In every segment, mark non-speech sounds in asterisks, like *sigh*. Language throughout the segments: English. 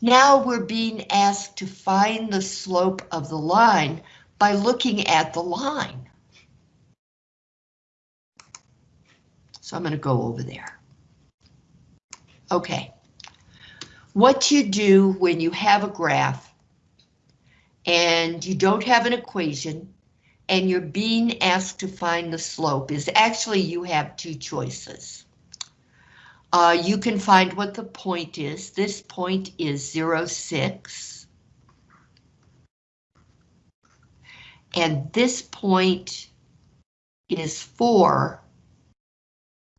Now we're being asked to find the slope of the line by looking at the line. So I'm going to go over there. Okay. What you do when you have a graph and you don't have an equation and you're being asked to find the slope is actually you have two choices. Uh, you can find what the point is. This point is 0, 6. And this point is 4,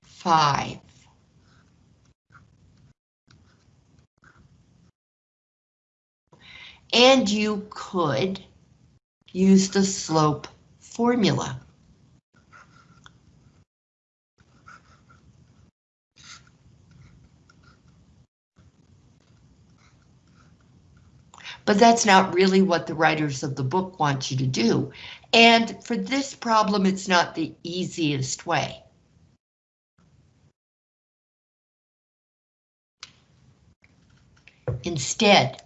5. And you could use the slope formula. But that's not really what the writers of the book want you to do. And for this problem, it's not the easiest way. Instead,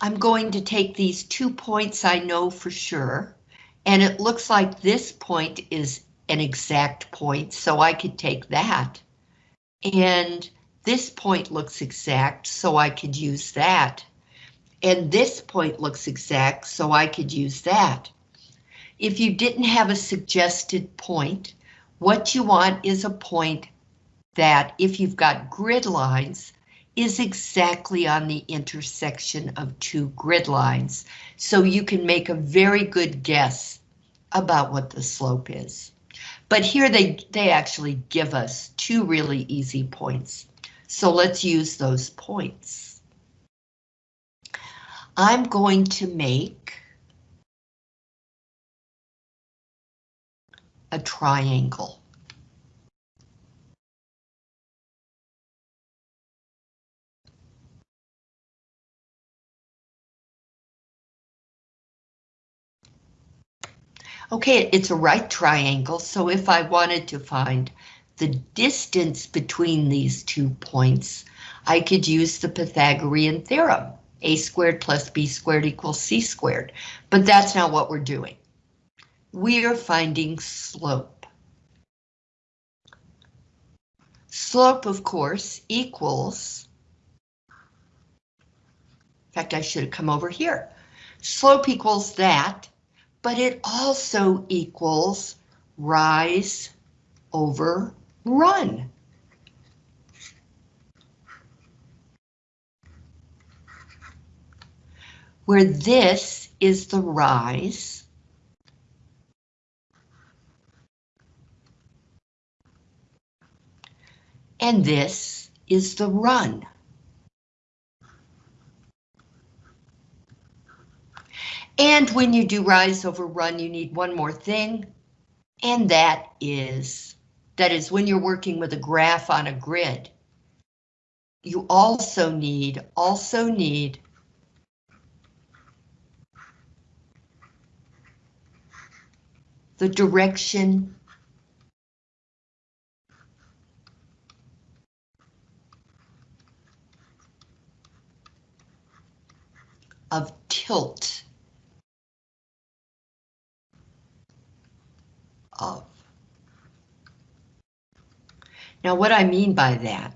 I'm going to take these two points I know for sure, and it looks like this point is an exact point, so I could take that. And this point looks exact, so I could use that. And this point looks exact, so I could use that. If you didn't have a suggested point, what you want is a point that, if you've got grid lines, is exactly on the intersection of two grid lines, so you can make a very good guess about what the slope is. But here they, they actually give us two really easy points. So let's use those points. I'm going to make a triangle. Okay, it's a right triangle, so if I wanted to find the distance between these two points, I could use the Pythagorean theorem. a squared plus b squared equals c squared, but that's not what we're doing. We are finding slope. Slope, of course, equals, in fact, I should have come over here. Slope equals that but it also equals rise over run. Where this is the rise, and this is the run. And when you do rise over run, you need one more thing, and that is, that is when you're working with a graph on a grid, you also need, also need the direction of tilt. of. Now what I mean by that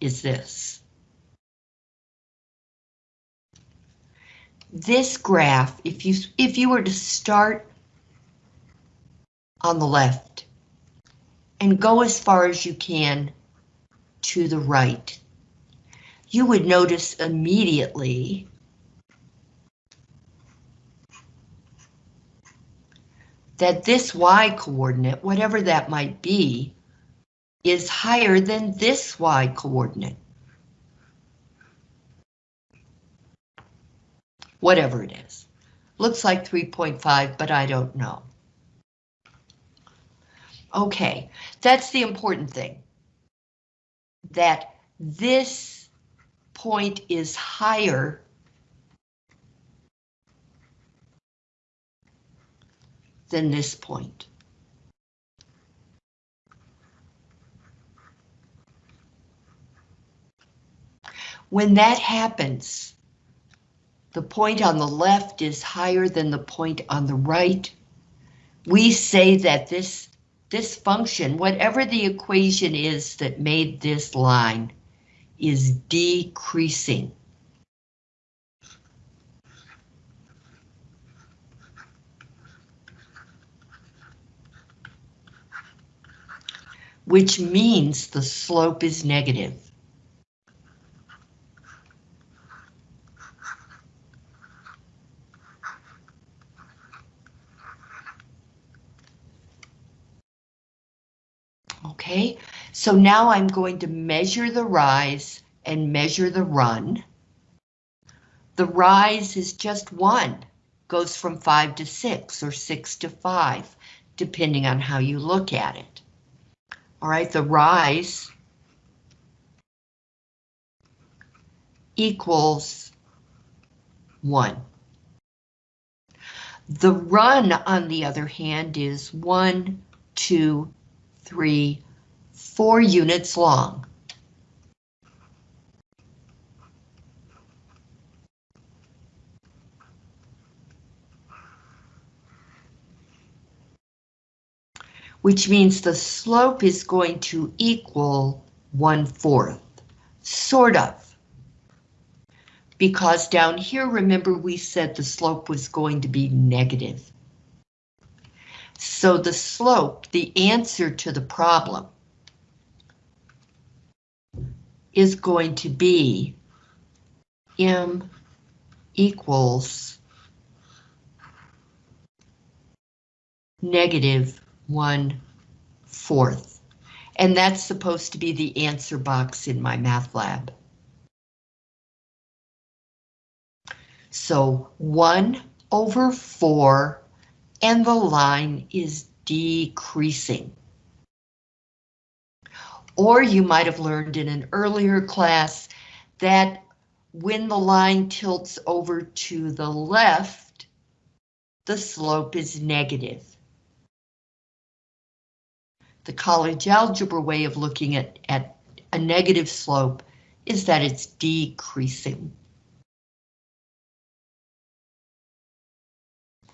is this. This graph, if you if you were to start on the left and go as far as you can to the right, you would notice immediately that this y coordinate, whatever that might be, is higher than this y coordinate. Whatever it is. Looks like 3.5, but I don't know. Okay, that's the important thing. That this point is higher than this point. When that happens, the point on the left is higher than the point on the right. We say that this, this function, whatever the equation is that made this line, is decreasing. Which means the slope is negative. Okay, so now I'm going to measure the rise and measure the run. The rise is just one, goes from five to six or six to five, depending on how you look at it. All right, the rise equals one. The run, on the other hand, is one, two, three, four units long. Which means the slope is going to equal one-fourth, sort of. Because down here, remember we said the slope was going to be negative. So the slope, the answer to the problem, is going to be m equals negative one fourth. And that's supposed to be the answer box in MyMathLab. So one over four and the line is decreasing. Or you might have learned in an earlier class that when the line tilts over to the left, the slope is negative. The college algebra way of looking at, at a negative slope is that it's decreasing.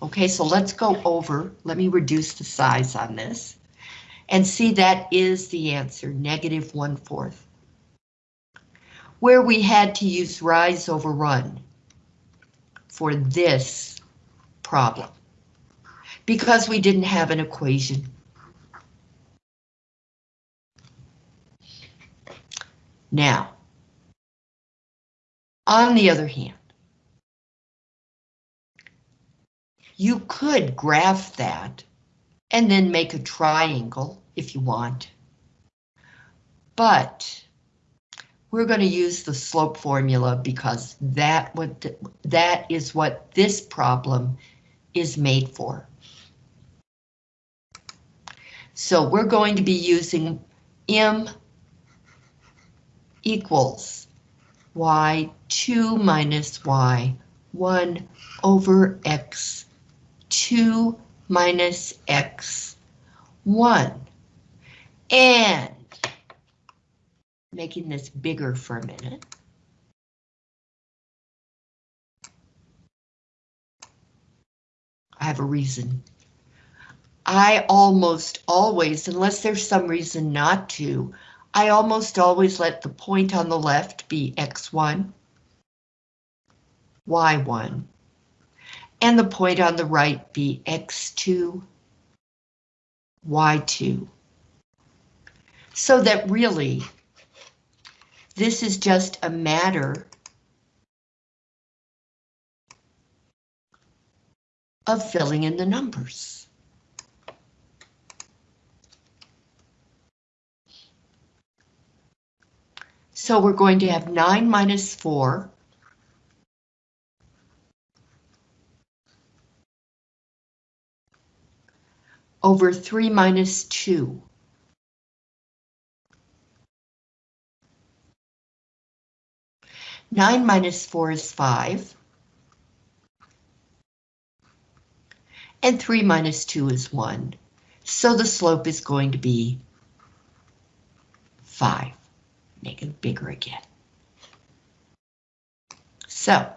Okay, so let's go over, let me reduce the size on this, and see that is the answer, negative one-fourth. Where we had to use rise over run for this problem, because we didn't have an equation. Now, on the other hand, You could graph that and then make a triangle if you want. But we're going to use the slope formula because that what that is what this problem is made for. So we're going to be using m equals y2 minus y1 over x 2 minus x 1. And making this bigger for a minute. I have a reason. I almost always, unless there's some reason not to, I almost always let the point on the left be x1, y1, and the point on the right be x2, y2. So that really, this is just a matter of filling in the numbers. So we're going to have 9 minus 4 over 3 minus 2. Nine minus four is five. And three minus two is one. So the slope is going to be five. Make it bigger again. So,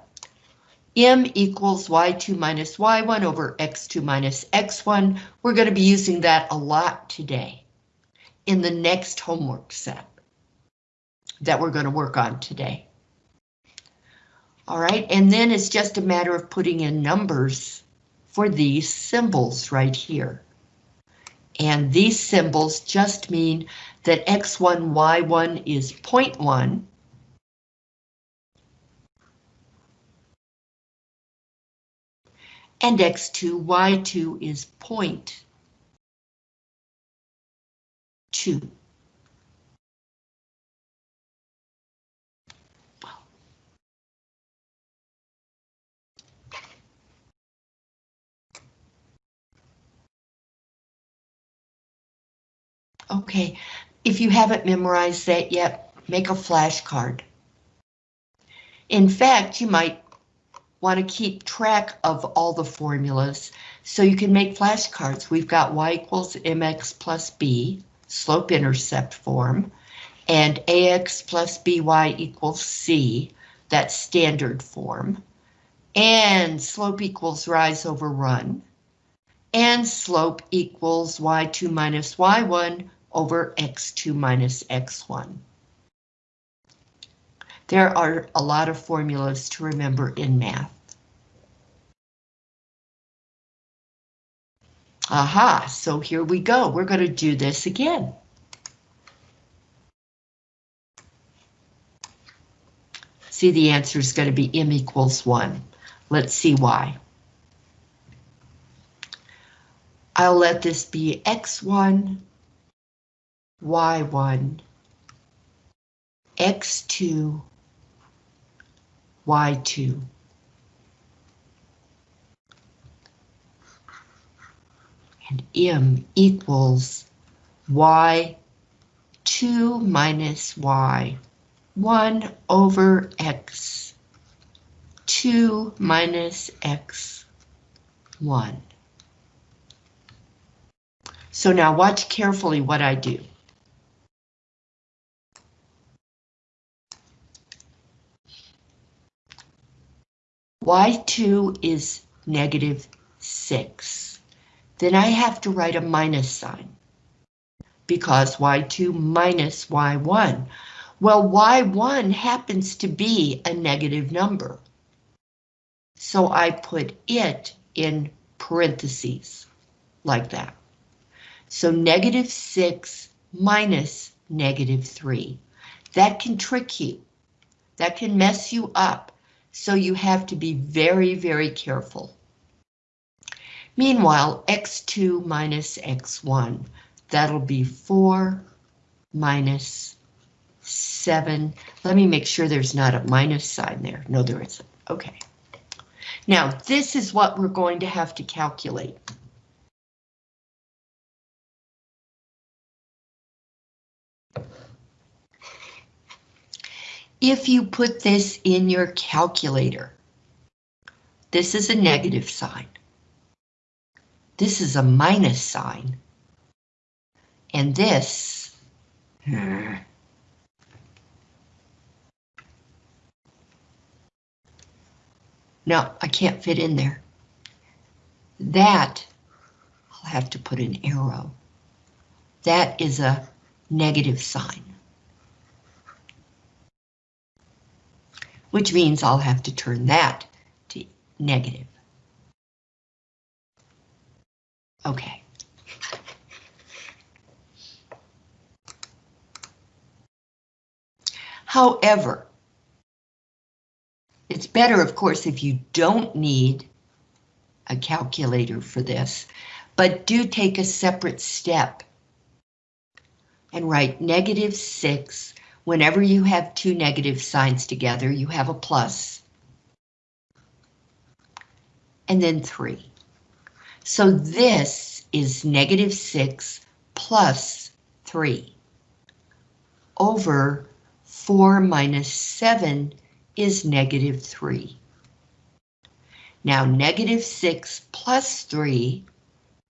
m equals y2 minus y1 over x2 minus x1. We're going to be using that a lot today in the next homework set that we're going to work on today. All right, and then it's just a matter of putting in numbers for these symbols right here. And these symbols just mean that x1, y1 is 0.1. And x2, y2 is 0.2. Okay, if you haven't memorized that yet, make a flashcard. In fact, you might want to keep track of all the formulas so you can make flashcards. We've got y equals mx plus b, slope intercept form, and ax plus by equals c, that's standard form, and slope equals rise over run, and slope equals y2 minus y1 over x2 minus x1. There are a lot of formulas to remember in math. Aha, so here we go. We're going to do this again. See, the answer is going to be m equals 1. Let's see why. I'll let this be x1 y1, x2, y2. And m equals y2 minus y, 1 over x, 2 minus x, 1. So now watch carefully what I do. Y2 is negative 6. Then I have to write a minus sign. Because y2 minus y1. Well, y1 happens to be a negative number. So I put it in parentheses, like that. So negative 6 minus negative 3. That can trick you. That can mess you up so you have to be very, very careful. Meanwhile, x2 minus x1, that'll be 4 minus 7. Let me make sure there's not a minus sign there. No, there isn't. Okay. Now, this is what we're going to have to calculate. If you put this in your calculator. This is a negative sign. This is a minus sign. And this... Hmm. No, I can't fit in there. That, I'll have to put an arrow. That is a negative sign. Which means I'll have to turn that to negative. Okay. However, it's better, of course, if you don't need a calculator for this, but do take a separate step and write negative 6 Whenever you have two negative signs together, you have a plus. And then 3. So this is negative 6 plus 3 over 4 minus 7 is negative 3. Now negative 6 plus 3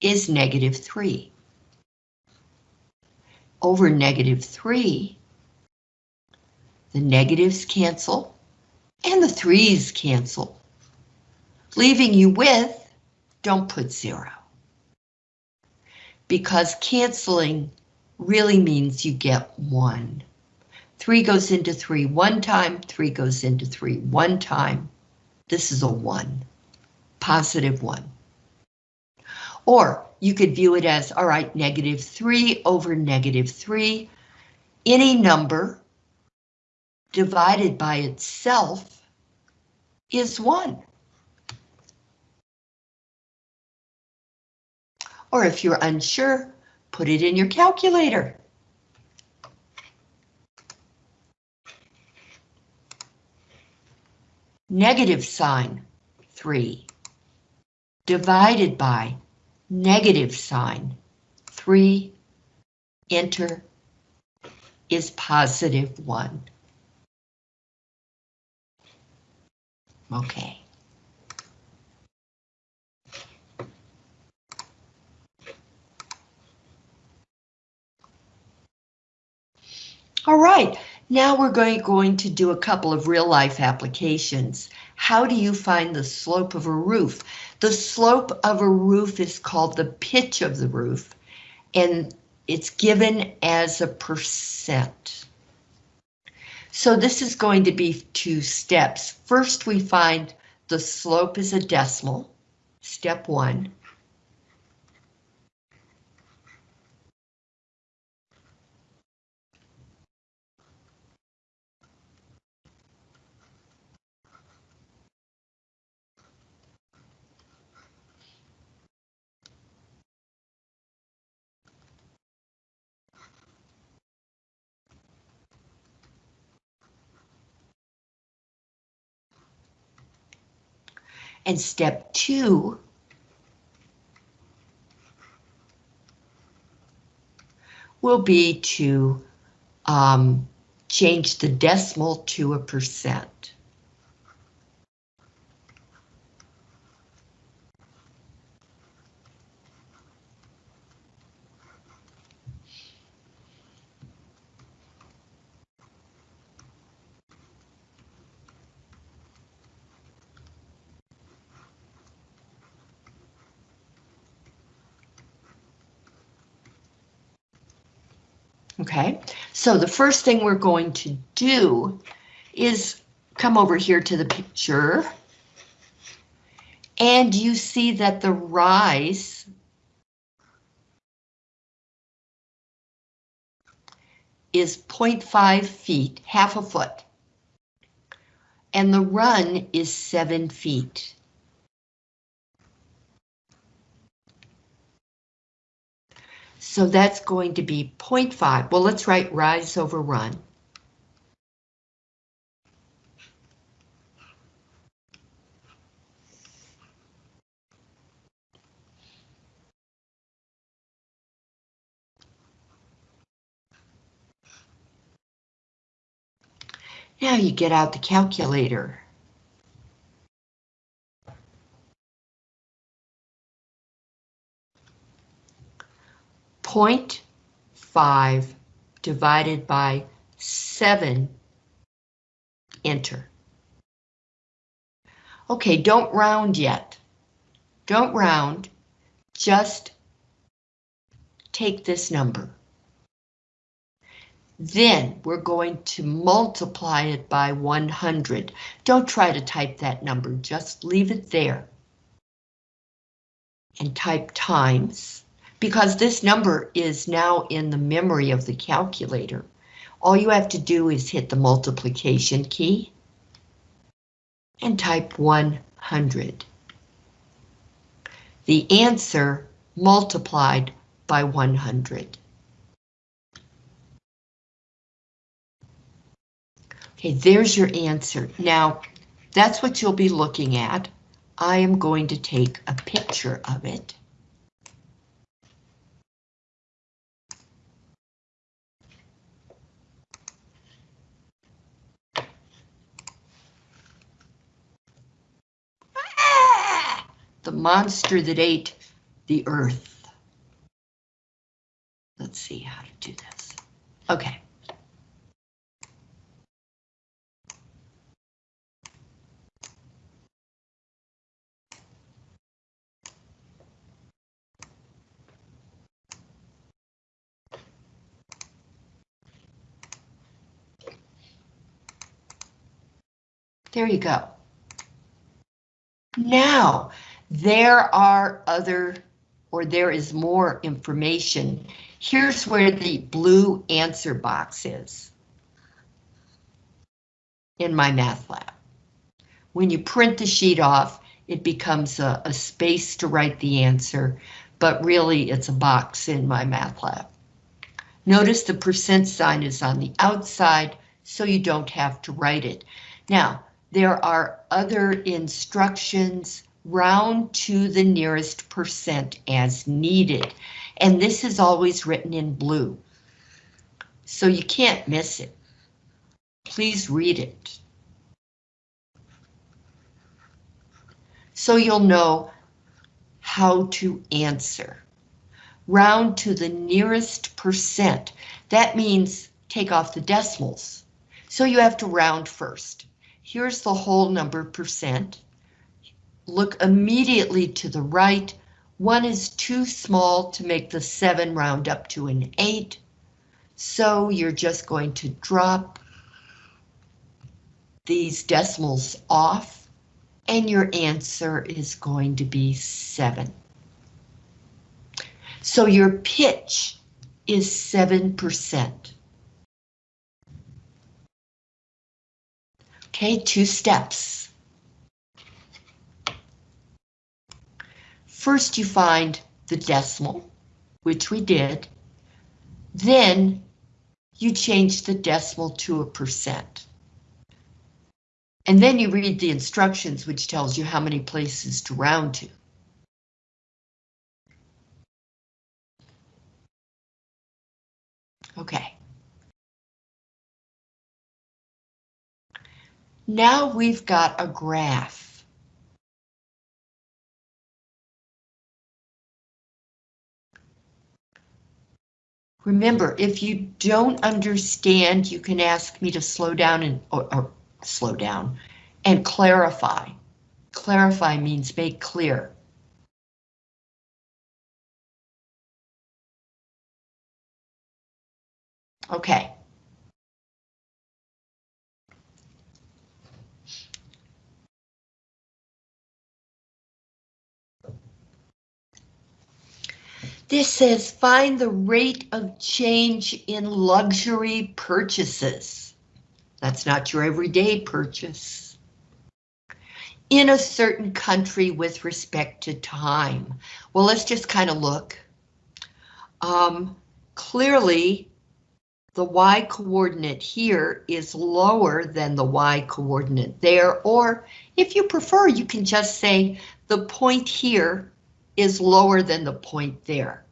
is negative 3. Over negative 3 the negatives cancel, And the threes cancel, leaving you with, don't put zero. Because canceling really means you get one. Three goes into three one time, three goes into three one time. This is a one, positive one. Or you could view it as, all right, negative three over negative three. Any number divided by itself is one. Or if you're unsure, put it in your calculator. Negative sign, 3, divided by negative sign, 3, enter, is positive 1. Okay. All right, now we're going, going to do a couple of real life applications. How do you find the slope of a roof? The slope of a roof is called the pitch of the roof, and it's given as a percent. So this is going to be two steps. First, we find the slope is a decimal, step one. And step two will be to um, change the decimal to a percent. Okay, so the first thing we're going to do is come over here to the picture. And you see that the rise is 0.5 feet, half a foot. And the run is seven feet. So that's going to be 0.5. Well, let's write rise over run. Now you get out the calculator. Point five divided by seven, enter. Okay, don't round yet. Don't round, just take this number. Then we're going to multiply it by 100. Don't try to type that number, just leave it there. And type times because this number is now in the memory of the calculator. All you have to do is hit the multiplication key and type 100. The answer multiplied by 100. Okay, there's your answer. Now, that's what you'll be looking at. I am going to take a picture of it. the monster that ate the earth. Let's see how to do this. Okay. There you go. Now, there are other, or there is more information. Here's where the blue answer box is in MyMathLab. When you print the sheet off, it becomes a, a space to write the answer, but really it's a box in MyMathLab. Notice the percent sign is on the outside, so you don't have to write it. Now, there are other instructions, round to the nearest percent as needed, and this is always written in blue, so you can't miss it. Please read it. So you'll know how to answer round to the nearest percent. That means take off the decimals. So you have to round first. Here's the whole number percent. Look immediately to the right. One is too small to make the seven round up to an eight. So you're just going to drop these decimals off and your answer is going to be seven. So your pitch is 7%. Okay, two steps. First you find the decimal, which we did. Then you change the decimal to a percent. And then you read the instructions, which tells you how many places to round to. Okay. Now we've got a graph. Remember, if you don't understand, you can ask me to slow down and or, or slow down and clarify. Clarify means make clear. Okay. This says find the rate of change in luxury purchases. That's not your everyday purchase. In a certain country with respect to time. Well, let's just kind of look. Um, clearly, the y coordinate here is lower than the y coordinate there, or if you prefer, you can just say the point here is lower than the point there.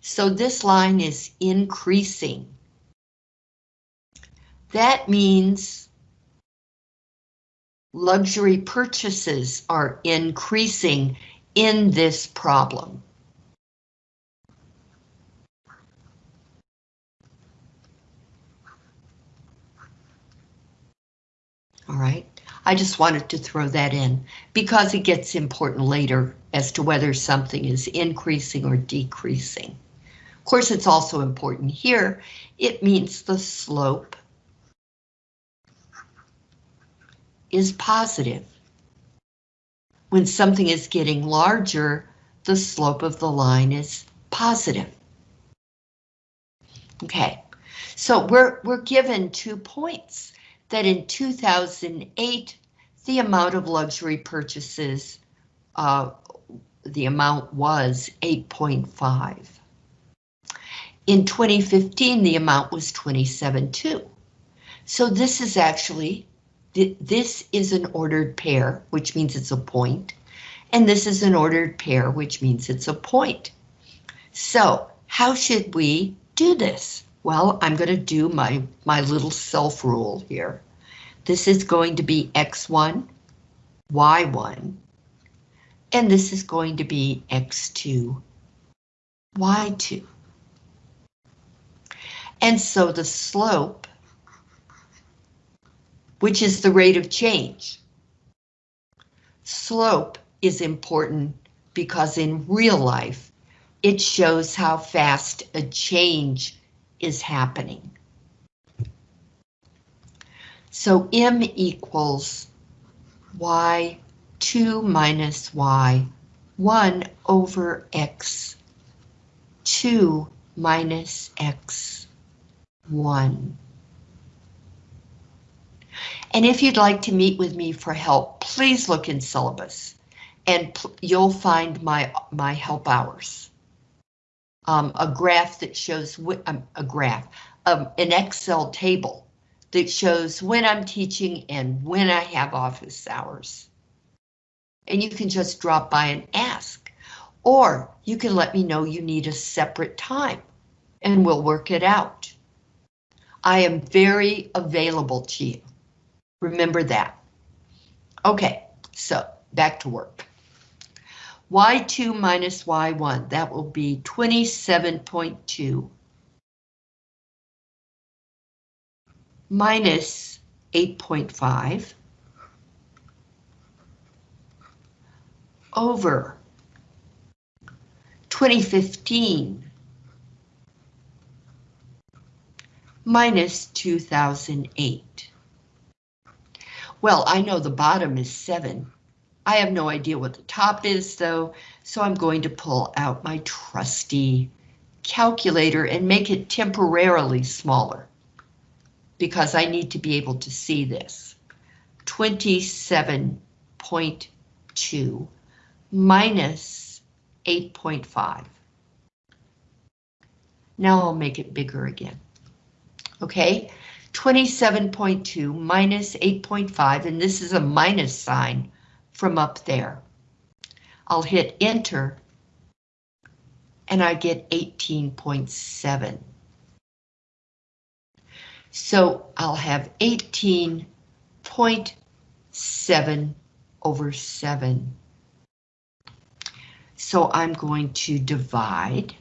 So this line is increasing. That means luxury purchases are increasing in this problem. All right, I just wanted to throw that in because it gets important later as to whether something is increasing or decreasing. Of course, it's also important here. It means the slope is positive. When something is getting larger, the slope of the line is positive. Okay, so we're, we're given two points that in 2008, the amount of luxury purchases, uh, the amount was 8.5. In 2015, the amount was 27.2. So this is actually, this is an ordered pair, which means it's a point, and this is an ordered pair, which means it's a point. So how should we do this? Well, I'm going to do my, my little self rule here. This is going to be X1, Y1, and this is going to be X2, Y2. And so the slope, which is the rate of change, slope is important because in real life, it shows how fast a change is happening. So M equals y 2 minus y 1 over x 2 minus x 1. And if you'd like to meet with me for help, please look in syllabus and you'll find my, my help hours. Um, a graph that shows um, a graph, um, an Excel table that shows when I'm teaching and when I have office hours. And you can just drop by and ask, or you can let me know you need a separate time and we'll work it out. I am very available to you. Remember that. Okay, so back to work. y2 minus y1, that will be 27.2 minus 8.5 over 2015 minus 2008. Well, I know the bottom is 7. I have no idea what the top is, though, so I'm going to pull out my trusty calculator and make it temporarily smaller because I need to be able to see this. 27.2 minus 8.5. Now I'll make it bigger again. Okay, 27.2 minus 8.5, and this is a minus sign from up there. I'll hit enter, and I get 18.7. So I'll have 18.7 over 7. So I'm going to divide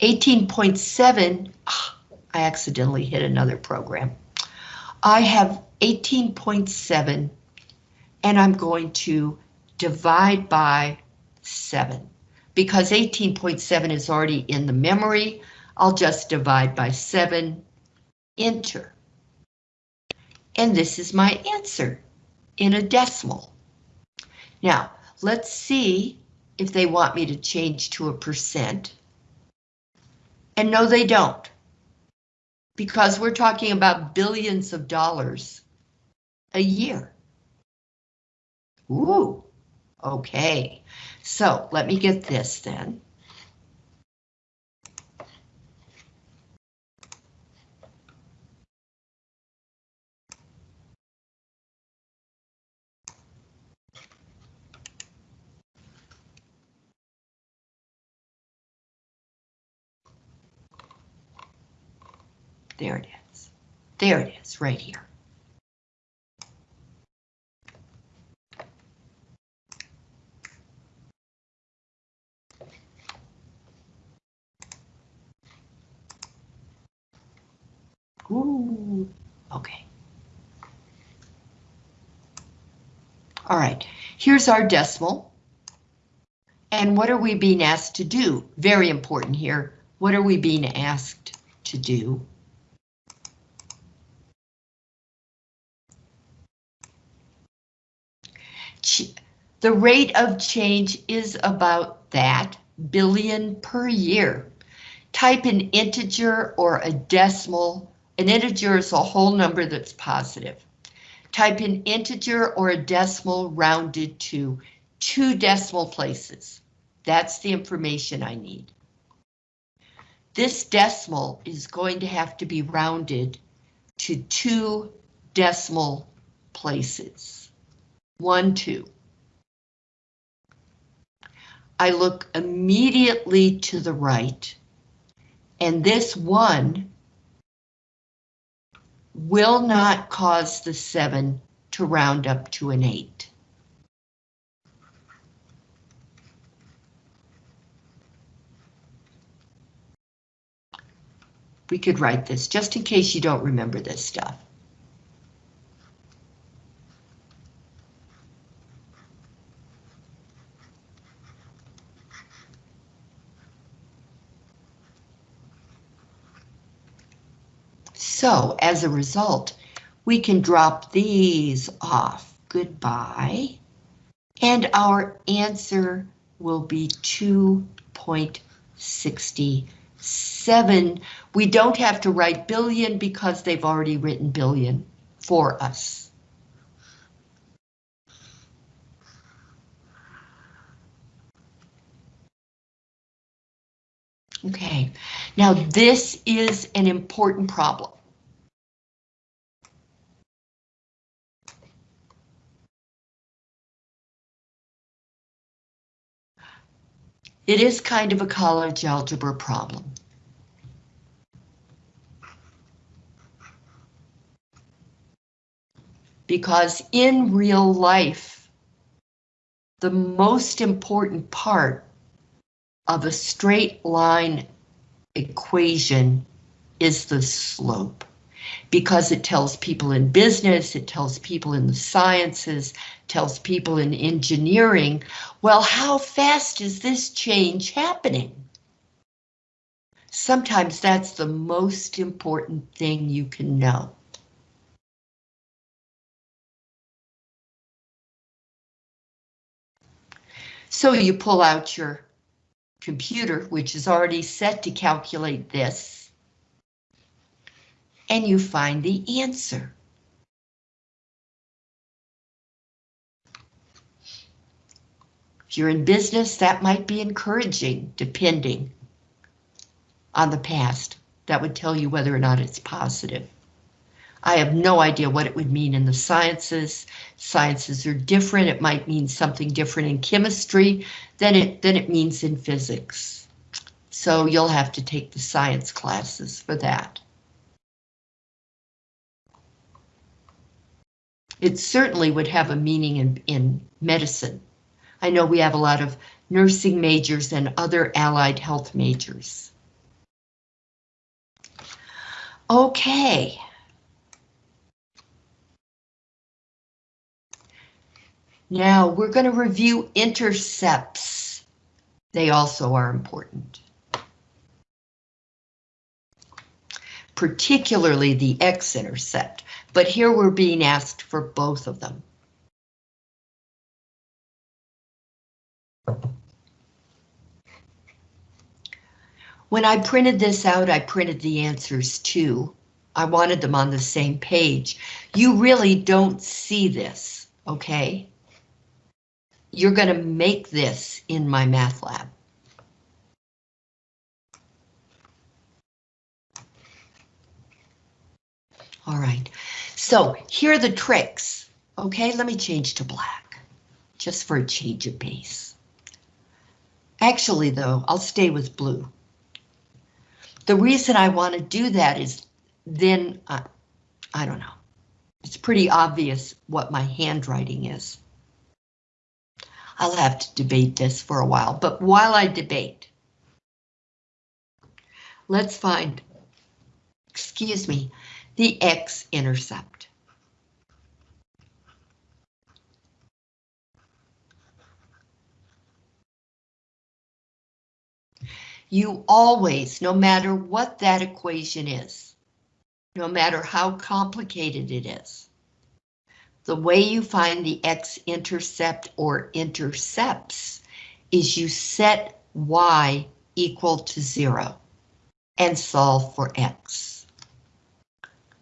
18.7, ah, I accidentally hit another program. I have 18.7 and I'm going to divide by 7. Because 18.7 is already in the memory, I'll just divide by 7, enter. And this is my answer in a decimal. Now, let's see if they want me to change to a percent. And no, they don't. Because we're talking about billions of dollars a year. Ooh, okay. So let me get this then. There it is. There it is, right here. Ooh, okay. All right, here's our decimal. And what are we being asked to do? Very important here. What are we being asked to do? The rate of change is about that billion per year. Type an integer or a decimal. An integer is a whole number that's positive. Type an integer or a decimal rounded to two decimal places. That's the information I need. This decimal is going to have to be rounded to two decimal places. One, two. I look immediately to the right, and this one will not cause the seven to round up to an eight. We could write this just in case you don't remember this stuff. So as a result, we can drop these off. Goodbye. And our answer will be 2.67. We don't have to write billion because they've already written billion for us. Okay, now this is an important problem. It is kind of a college algebra problem. Because in real life, the most important part of a straight line equation is the slope because it tells people in business, it tells people in the sciences, tells people in engineering, well, how fast is this change happening? Sometimes that's the most important thing you can know. So you pull out your computer, which is already set to calculate this, and you find the answer. If you're in business, that might be encouraging, depending on the past. That would tell you whether or not it's positive. I have no idea what it would mean in the sciences. Sciences are different. It might mean something different in chemistry than it, than it means in physics. So you'll have to take the science classes for that. It certainly would have a meaning in, in medicine. I know we have a lot of nursing majors and other allied health majors. Okay. Now we're going to review intercepts. They also are important. Particularly the x-intercept, but here we're being asked for both of them. When I printed this out, I printed the answers too. I wanted them on the same page. You really don't see this, okay? You're going to make this in MyMathLab. All right, so here are the tricks. Okay, let me change to black, just for a change of pace. Actually, though, I'll stay with blue. The reason I want to do that is then, uh, I don't know, it's pretty obvious what my handwriting is. I'll have to debate this for a while, but while I debate, let's find, excuse me, the x-intercept. You always, no matter what that equation is, no matter how complicated it is, the way you find the x-intercept or intercepts is you set y equal to zero and solve for x.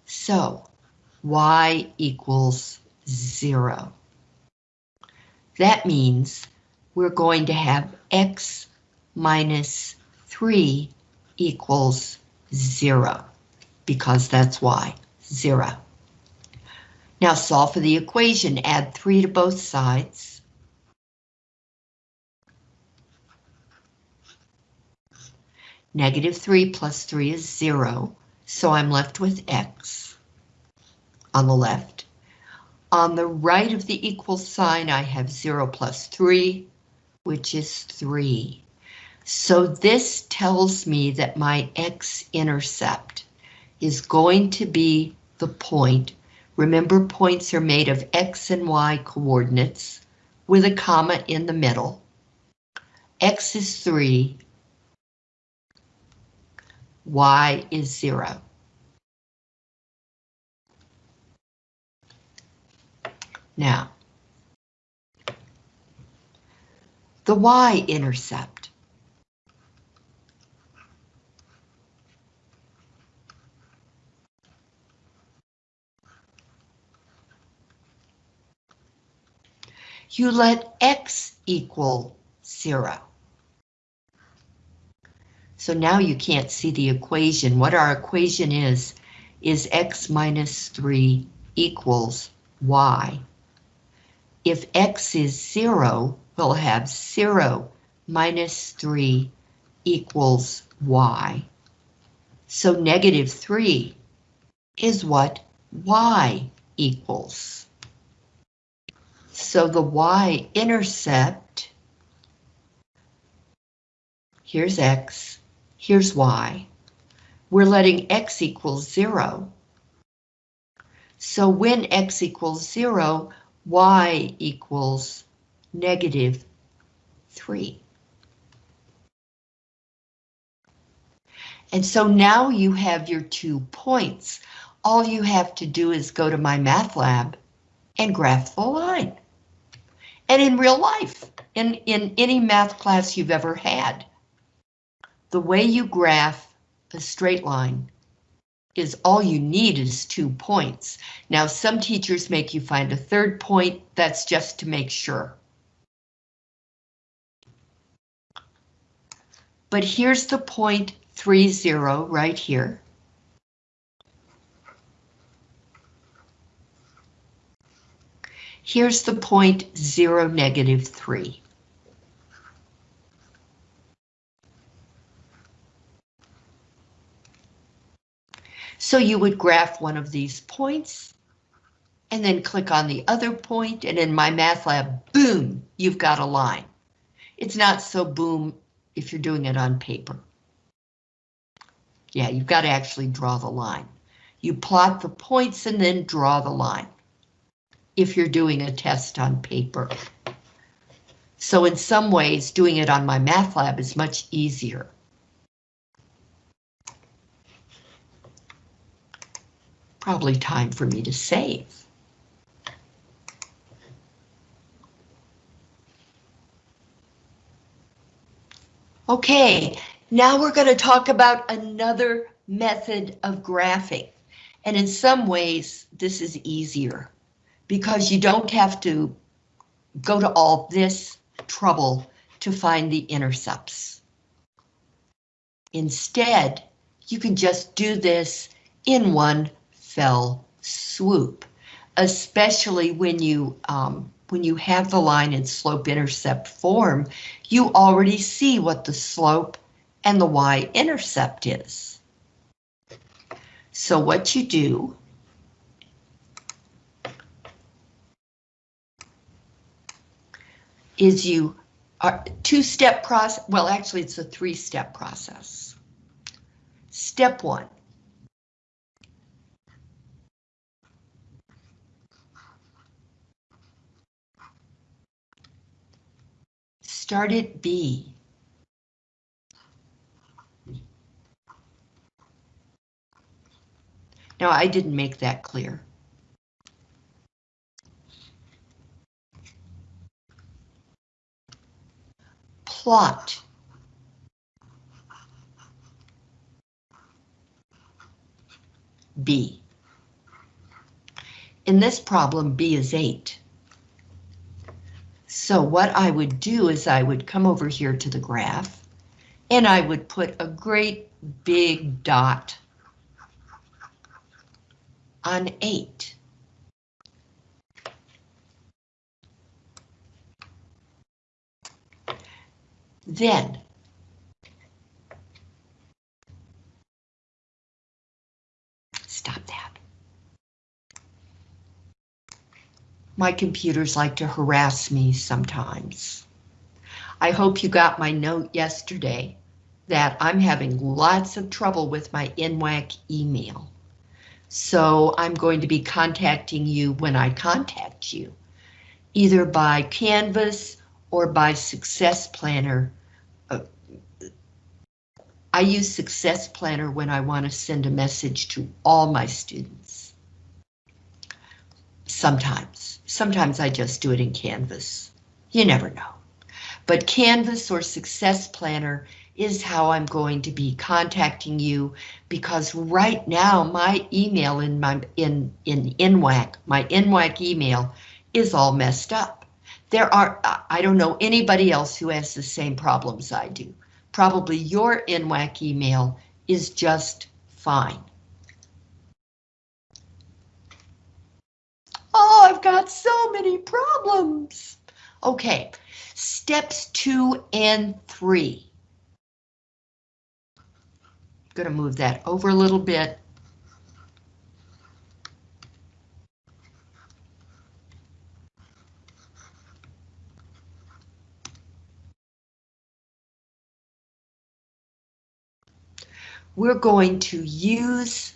So y equals zero. That means we're going to have x minus 3 equals 0, because that's y, 0. Now solve for the equation, add 3 to both sides. Negative 3 plus 3 is 0, so I'm left with x on the left. On the right of the equal sign, I have 0 plus 3, which is 3. So this tells me that my x-intercept is going to be the point Remember points are made of X and Y coordinates with a comma in the middle. X is 3, Y is 0. Now, the y-intercept. You let x equal zero. So now you can't see the equation. What our equation is, is x minus 3 equals y. If x is 0, we'll have 0 minus 3 equals y. So negative 3 is what y equals. So the y-intercept, here's x, here's y. We're letting x equal 0. So when x equals 0, y equals negative 3. And so now you have your two points. All you have to do is go to MyMathLab and graph the line. And in real life, in, in any math class you've ever had, the way you graph a straight line is all you need is two points. Now, some teachers make you find a third point, that's just to make sure. But here's the point three zero right here. Here's the point zero negative three. So you would graph one of these points and then click on the other point and in MyMathLab, boom, you've got a line. It's not so boom if you're doing it on paper. Yeah, you've got to actually draw the line. You plot the points and then draw the line. If you're doing a test on paper. So in some ways, doing it on MyMathLab is much easier. Probably time for me to save. Okay, now we're going to talk about another method of graphing. And in some ways, this is easier because you don't have to go to all this trouble to find the intercepts. Instead, you can just do this in one fell swoop, especially when you um, when you have the line in slope-intercept form, you already see what the slope and the y-intercept is. So what you do is you are two-step process, well actually it's a three-step process. Step one, Start at B. Now, I didn't make that clear. Plot. B. In this problem, B is 8. So what I would do is I would come over here to the graph and I would put a great big dot on 8. Then stop that. My computers like to harass me sometimes. I hope you got my note yesterday that I'm having lots of trouble with my NWAC email. So I'm going to be contacting you when I contact you, either by Canvas or by Success Planner. I use Success Planner when I want to send a message to all my students. Sometimes. Sometimes I just do it in Canvas. You never know. But Canvas or Success Planner is how I'm going to be contacting you because right now my email in my in in NWAC, my NWAC email is all messed up. There are I don't know anybody else who has the same problems I do. Probably your NWAC email is just fine. Oh, I've got so many problems. Okay, steps two and three. I'm to move that over a little bit. We're going to use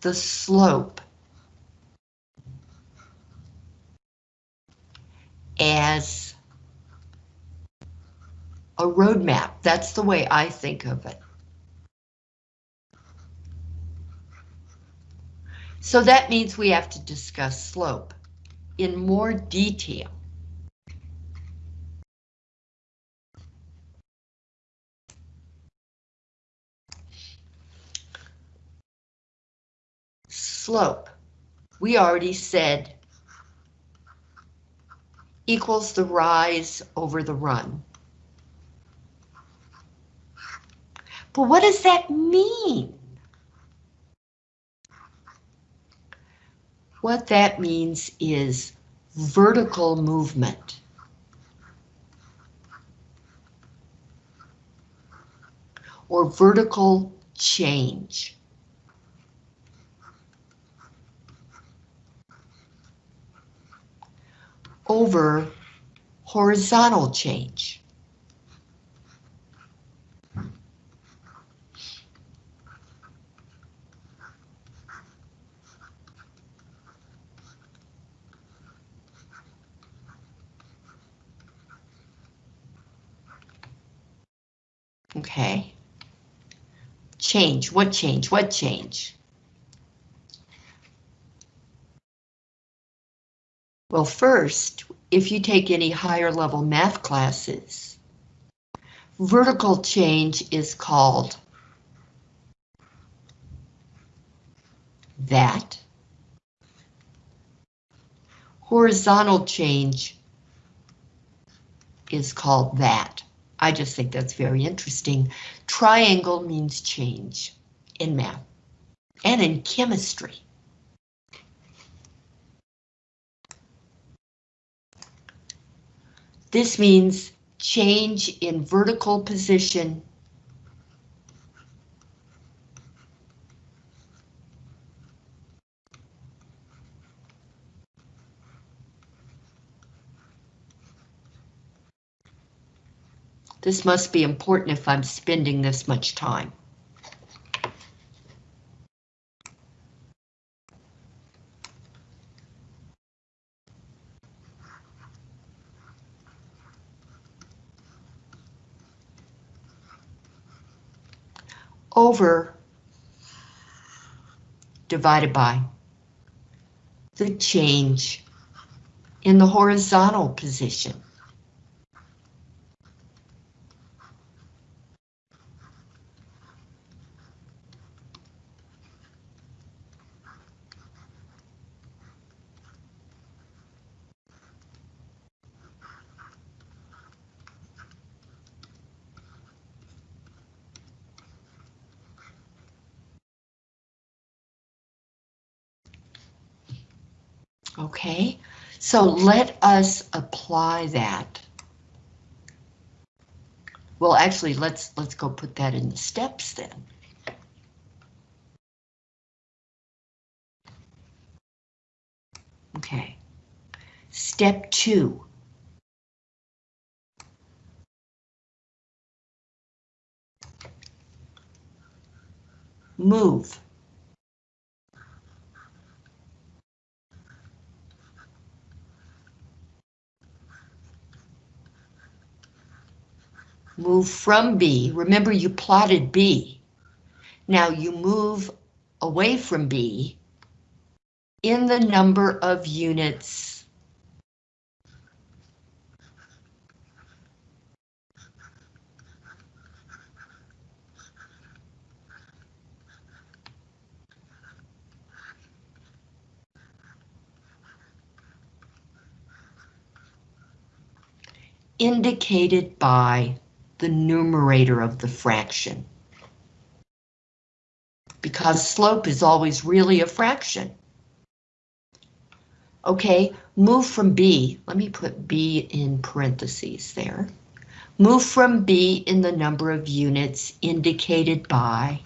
the slope as a roadmap. That's the way I think of it. So that means we have to discuss slope in more detail. Slope, we already said equals the rise over the run. But what does that mean? What that means is vertical movement. Or vertical change. Over horizontal change. Okay. Change, what change, what change? Well, first, if you take any higher level math classes, vertical change is called that. Horizontal change is called that. I just think that's very interesting. Triangle means change in math and in chemistry. This means change in vertical position This must be important if I'm spending this much time. Over divided by the change in the horizontal position. Okay, so let us apply that. Well, actually, let's let's go put that in the steps then. Okay, step two. Move. Move from B. Remember you plotted B. Now you move away from B in the number of units indicated by the numerator of the fraction. Because slope is always really a fraction. Okay, move from B, let me put B in parentheses there. Move from B in the number of units indicated by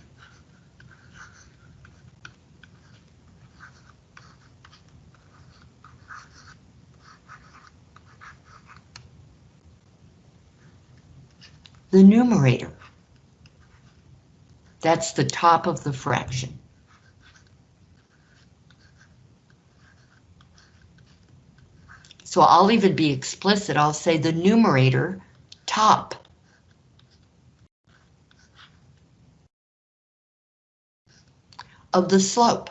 the numerator. That's the top of the fraction. So I'll even be explicit, I'll say the numerator top. of the slope.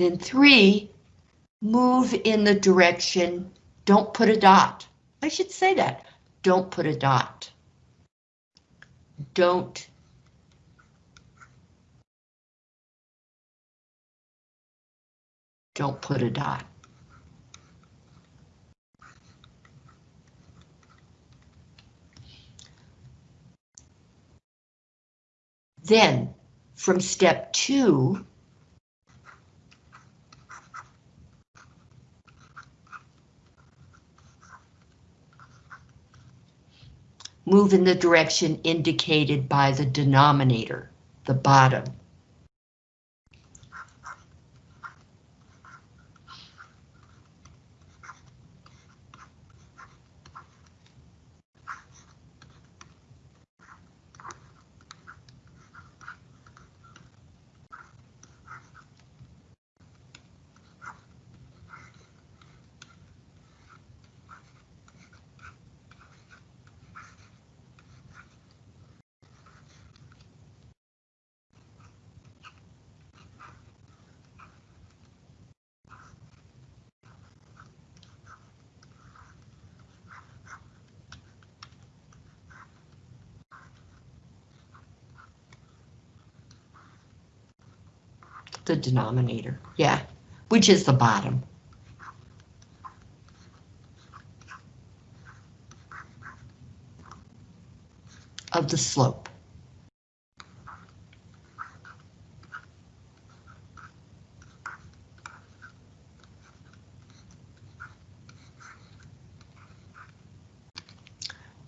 Then three, move in the direction, don't put a dot. I should say that, don't put a dot. Don't Don't put a dot. Then, from step two, move in the direction indicated by the denominator, the bottom. The denominator, yeah, which is the bottom. of the slope.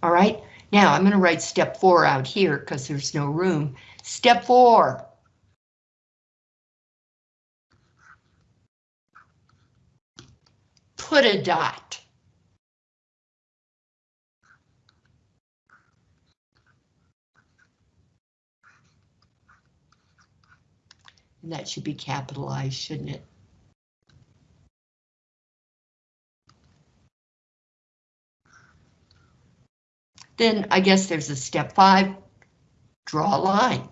All right, now I'm going to write step four out here because there's no room. Step four, put a dot. And that should be capitalized, shouldn't it? Then I guess there's a step five, draw a line.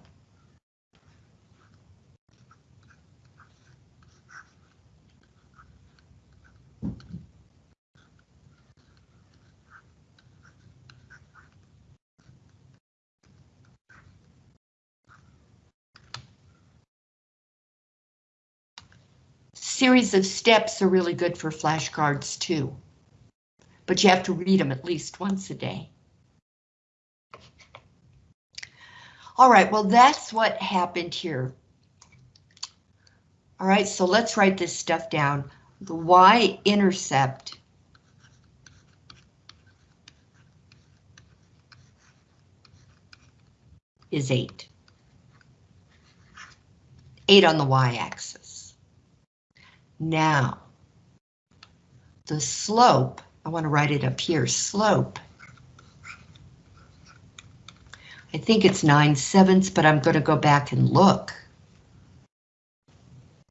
Series of steps are really good for flashcards too. But you have to read them at least once a day. All right, well, that's what happened here. All right, so let's write this stuff down. The y-intercept is 8. 8 on the y-axis now. The slope, I want to write it up here, slope. I think it's 9 sevenths, but I'm going to go back and look.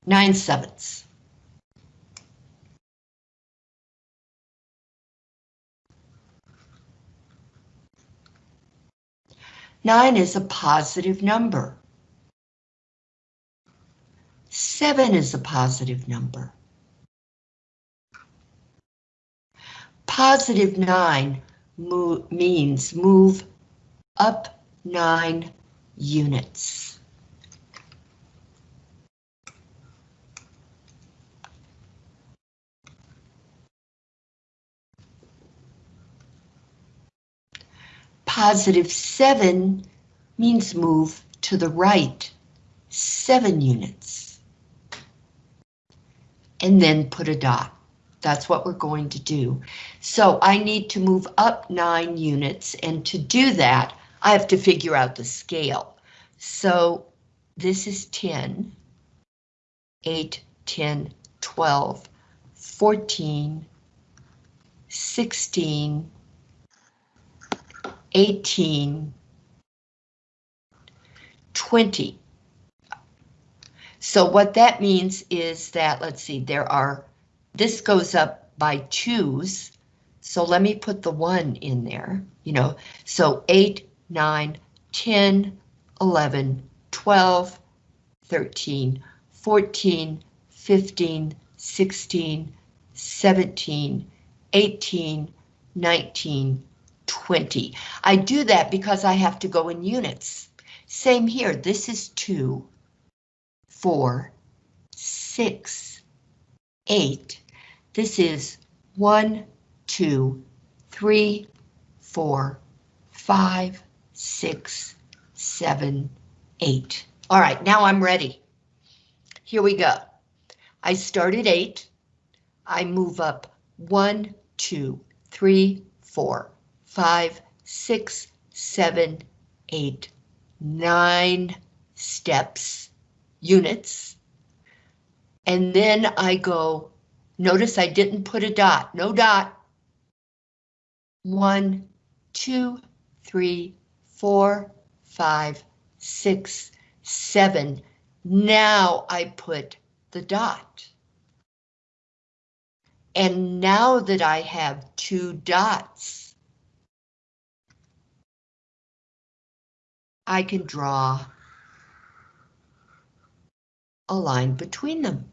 9 sevenths. Nine is a positive number. 7 is a positive number. Positive 9 move, means move up 9 units. Positive 7 means move to the right 7 units. And then put a dot. That's what we're going to do. So I need to move up 9 units, and to do that, I have to figure out the scale. So this is 10, 8, 10, 12, 14, 16, 18, 20. So what that means is that, let's see, there are, this goes up by twos. So let me put the one in there, you know, so 8, 9, 10, 11, 12, 13, 14, 15, 16, 17, 18, 19, 20. I do that because I have to go in units. Same here, this is 2, 4, 6, 8. This is 1, 2, 3, 4, 5, six, seven, eight. All right, now I'm ready. Here we go. I start at eight. I move up one, two, three, four, five, six, seven, eight, nine steps, units. And then I go, notice I didn't put a dot, no dot. One, two, three, four, five, six, seven. Now I put the dot. And now that I have two dots, I can draw a line between them.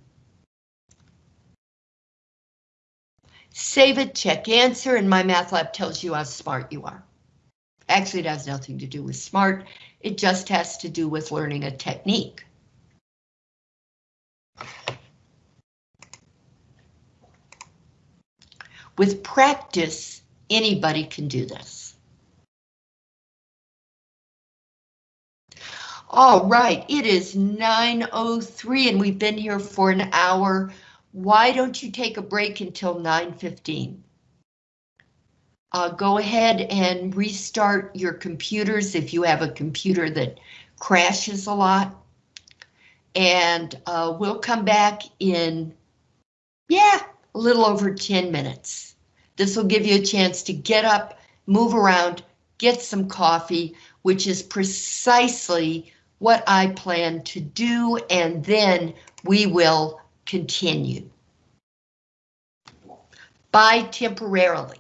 Save it, check answer, and MyMathLab tells you how smart you are. Actually, it has nothing to do with smart. It just has to do with learning a technique. With practice, anybody can do this. All right, it is 9.03 and we've been here for an hour. Why don't you take a break until 9.15? uh, go ahead and restart your computers if you have a computer that crashes a lot. And uh, we'll come back in, yeah, a little over 10 minutes. This will give you a chance to get up, move around, get some coffee, which is precisely what I plan to do, and then we will continue. By temporarily.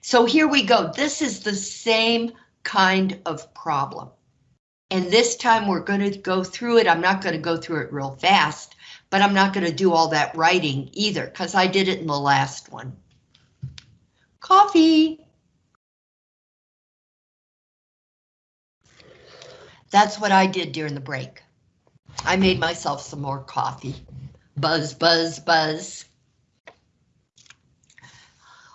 So here we go. This is the same kind of problem. And this time we're going to go through it. I'm not going to go through it real fast, but I'm not going to do all that writing either because I did it in the last one. Coffee. That's what I did during the break. I made myself some more coffee. Buzz, buzz, buzz.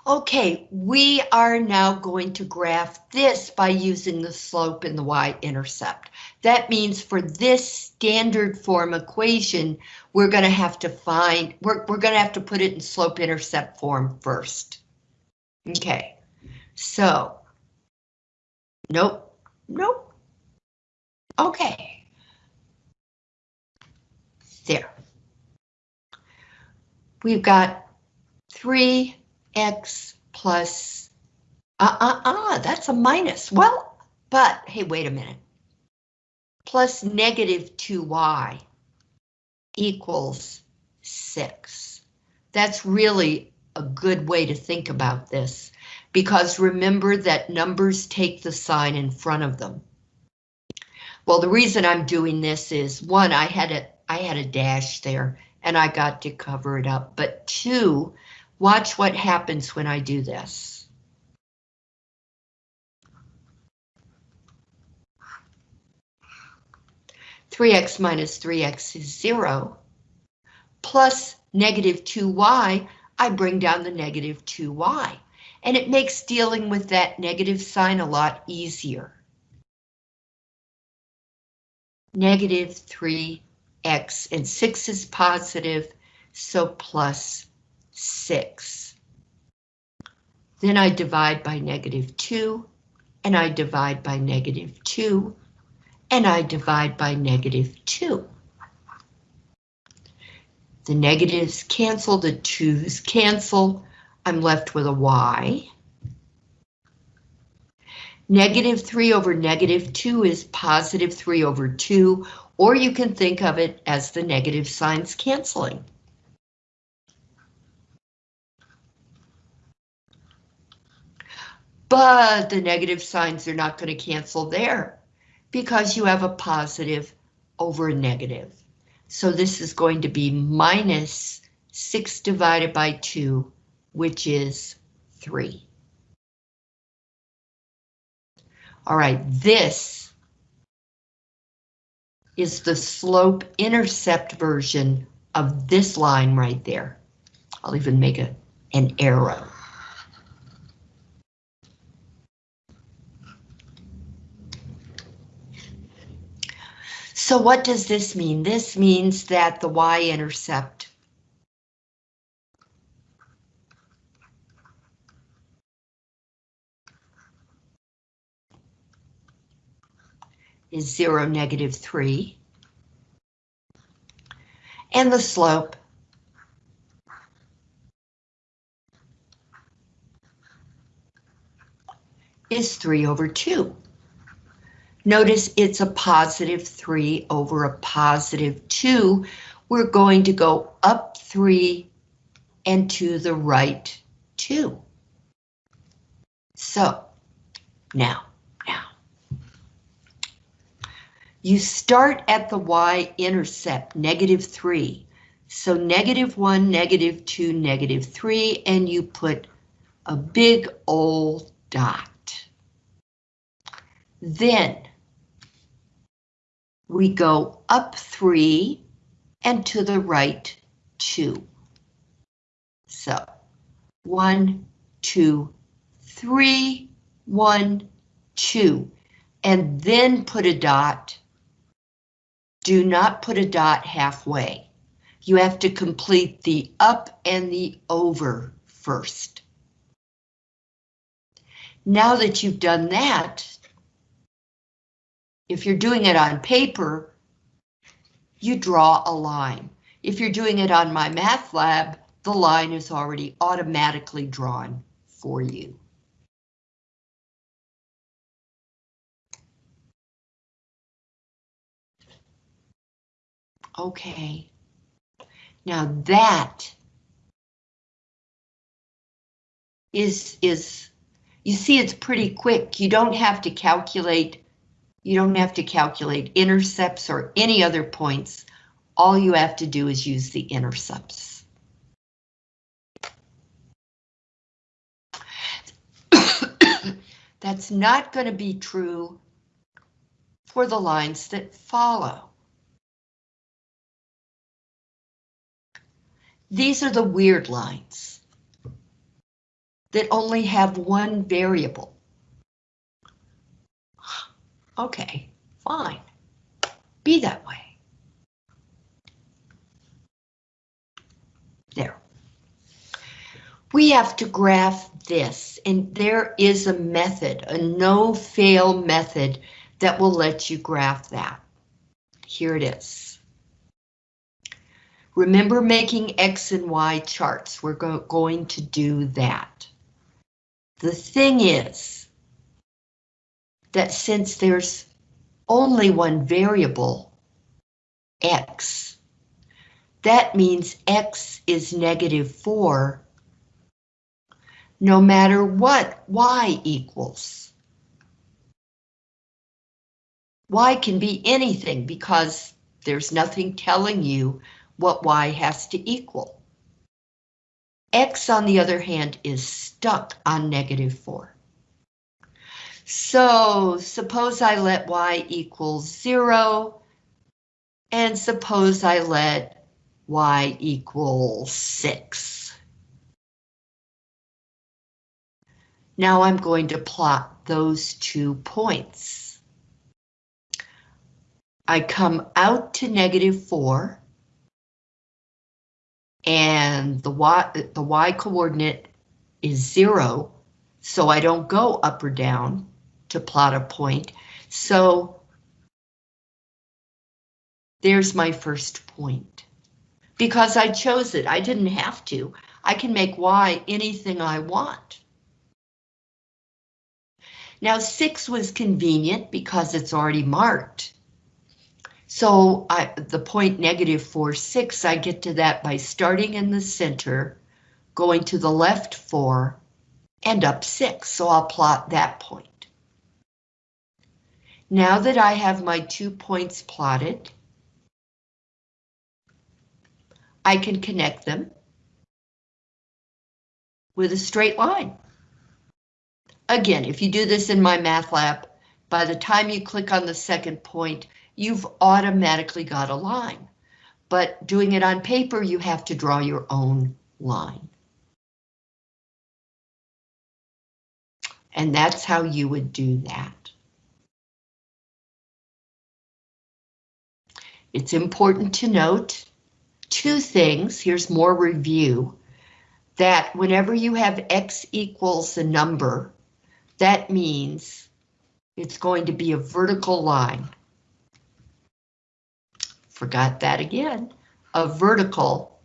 Okay, we are now going to graph this by using the slope and the y-intercept. That means for this standard form equation, we're going to have to find, we're, we're going to have to put it in slope-intercept form first. Okay, so, nope, nope. Okay. There. We've got three x plus, uh-uh-uh, that's a minus. Well, but, hey, wait a minute. Plus negative 2y equals 6. That's really a good way to think about this, because remember that numbers take the sign in front of them. Well, the reason I'm doing this is one, I had a I had a dash there and I got to cover it up, but two, watch what happens when I do this. Three x minus three x is zero, plus negative two y, I bring down the negative two y, and it makes dealing with that negative sign a lot easier negative 3x, and 6 is positive, so plus 6. Then I divide by negative 2, and I divide by negative 2, and I divide by negative 2. The negatives cancel, the 2's cancel, I'm left with a y. Negative 3 over negative 2 is positive 3 over 2, or you can think of it as the negative signs canceling. But the negative signs are not going to cancel there because you have a positive over a negative. So this is going to be minus 6 divided by 2, which is 3. All right, this is the slope intercept version of this line right there. I'll even make a, an arrow. So what does this mean? This means that the y-intercept is 0, negative 3. And the slope is 3 over 2. Notice it's a positive 3 over a positive 2. We're going to go up 3 and to the right 2. So, now, You start at the y-intercept, negative 3. So negative 1, negative 2, negative 3, and you put a big old dot. Then we go up 3 and to the right 2. So 1, 2, 3, 1, 2, and then put a dot do not put a dot halfway. You have to complete the up and the over first. Now that you've done that, if you're doing it on paper, you draw a line. If you're doing it on MyMathLab, the line is already automatically drawn for you. Okay. Now that is, is, you see it's pretty quick. You don't have to calculate, you don't have to calculate intercepts or any other points. All you have to do is use the intercepts. *coughs* That's not going to be true for the lines that follow. These are the weird lines that only have one variable. Okay, fine. Be that way. There. We have to graph this, and there is a method, a no-fail method that will let you graph that. Here it is. Remember making X and Y charts. We're go going to do that. The thing is that since there's only one variable, X, that means X is negative 4, no matter what y equals. Y can be anything because there's nothing telling you what y has to equal. X, on the other hand, is stuck on negative 4. So suppose I let y equal 0, and suppose I let y equal 6. Now I'm going to plot those two points. I come out to negative 4, and the y, the y coordinate is 0, so I don't go up or down to plot a point. So there's my first point. Because I chose it, I didn't have to. I can make y anything I want. Now 6 was convenient because it's already marked. So I, the point negative 4, 6, I get to that by starting in the center, going to the left 4, and up 6, so I'll plot that point. Now that I have my two points plotted, I can connect them with a straight line. Again, if you do this in MyMathLab, by the time you click on the second point, you've automatically got a line. But doing it on paper, you have to draw your own line. And that's how you would do that. It's important to note two things. Here's more review. That whenever you have x equals a number, that means it's going to be a vertical line. Forgot that again. A vertical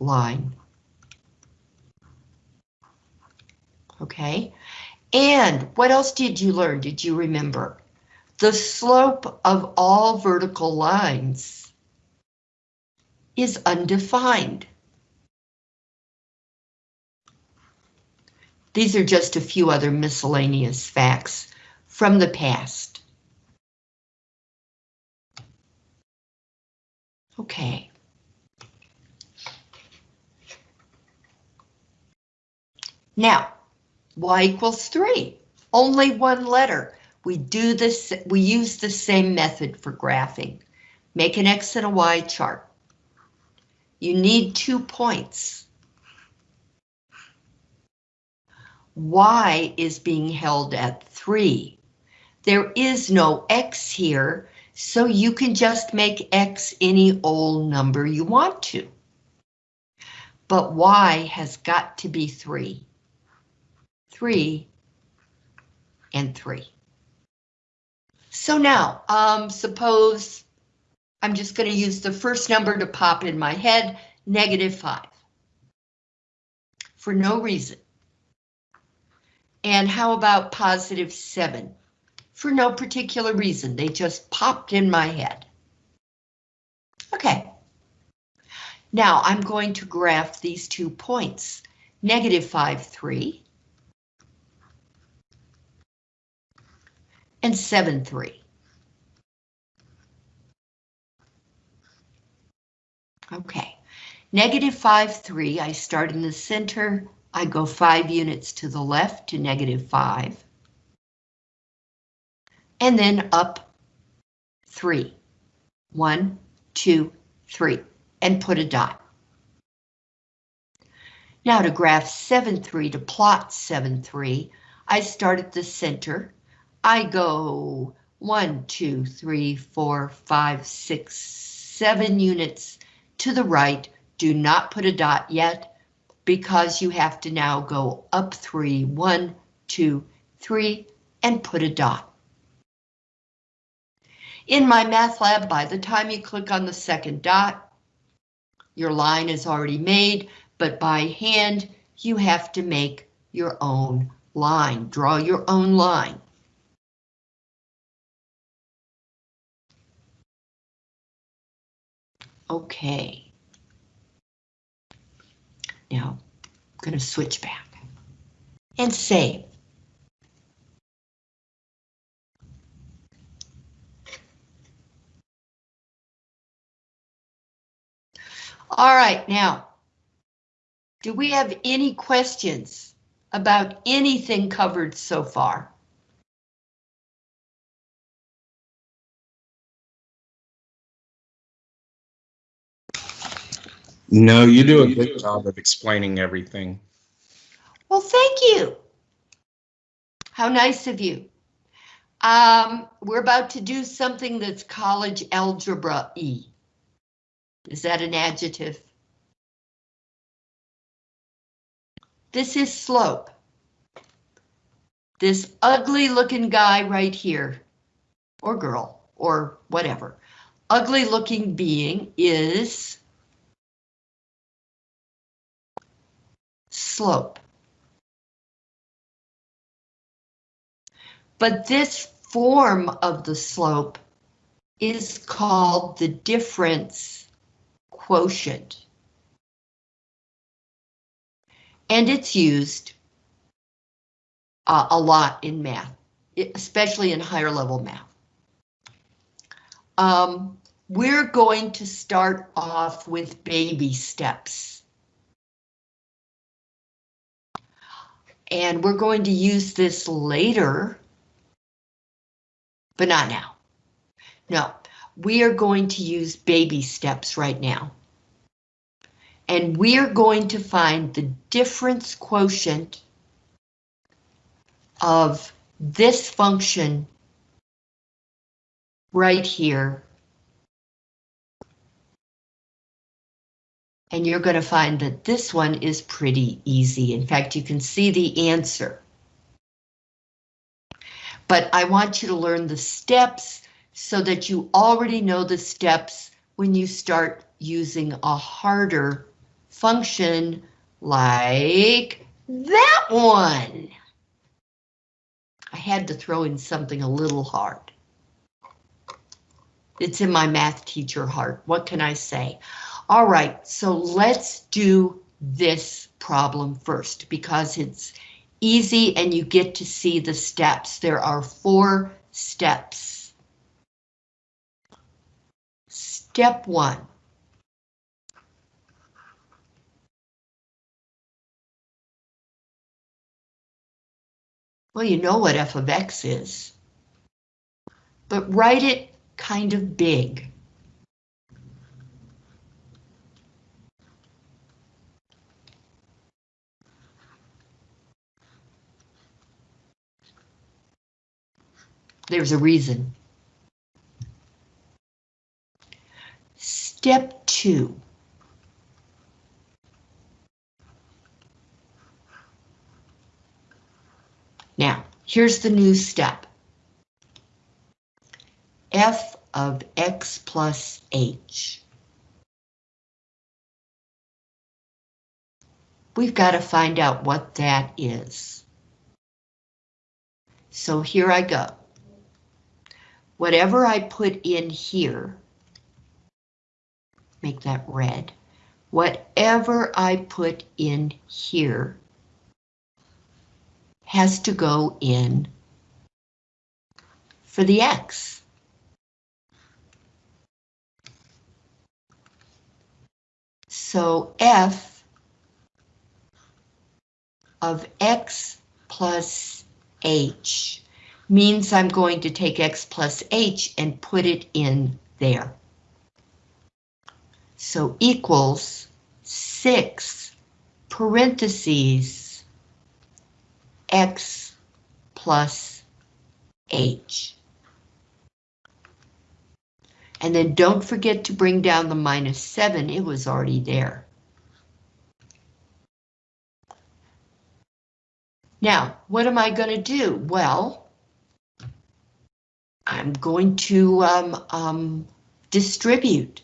line. Okay, and what else did you learn? Did you remember? The slope of all vertical lines is undefined. These are just a few other miscellaneous facts from the past. Okay. Now, y equals 3, only one letter. We do this, we use the same method for graphing. Make an X and a Y chart. You need two points. Y is being held at 3. There is no X here, so you can just make X any old number you want to. But Y has got to be 3. 3 and 3. So now, um, suppose I'm just going to use the first number to pop in my head, negative 5. For no reason. And how about positive 7? For no particular reason, they just popped in my head. Okay. Now I'm going to graph these two points, negative 5, 3, and 7, 3. Okay, negative 5, 3, I start in the center, I go 5 units to the left to negative 5. And then up 3. 1, 2, 3, and put a dot. Now to graph 7, 3, to plot 7, 3, I start at the center I go one, two, three, four, five, six, seven units to the right. Do not put a dot yet because you have to now go up three, one, two, three, and put a dot. In MyMathLab, by the time you click on the second dot, your line is already made, but by hand, you have to make your own line, draw your own line. Okay. now I'm going to switch back and save. All right, now, do we have any questions about anything covered so far? No, you do a good job of explaining everything. Well, thank you. How nice of you. Um, we're about to do something that's college algebra E. Is that an adjective? This is slope. This ugly looking guy right here, or girl, or whatever, ugly looking being is slope. But this form of the slope is called the difference quotient. And it's used uh, a lot in math, especially in higher level math. Um, we're going to start off with baby steps. And we're going to use this later, but not now. No, we are going to use baby steps right now. And we are going to find the difference quotient of this function right here. And you're going to find that this one is pretty easy. In fact, you can see the answer. But I want you to learn the steps so that you already know the steps when you start using a harder function like that one. I had to throw in something a little hard. It's in my math teacher heart. What can I say? All right, so let's do this problem first because it's easy and you get to see the steps. There are four steps. Step one. Well, you know what f of x is. But write it kind of big. There's a reason. Step two. Now, here's the new step. f of x plus h. We've got to find out what that is. So here I go. Whatever I put in here, make that red. Whatever I put in here has to go in for the X. So F of X plus H means I'm going to take X plus H and put it in there. So equals six parentheses x plus h. And then don't forget to bring down the minus 7, it was already there. Now, what am I going to do? Well, I'm going to um, um, distribute,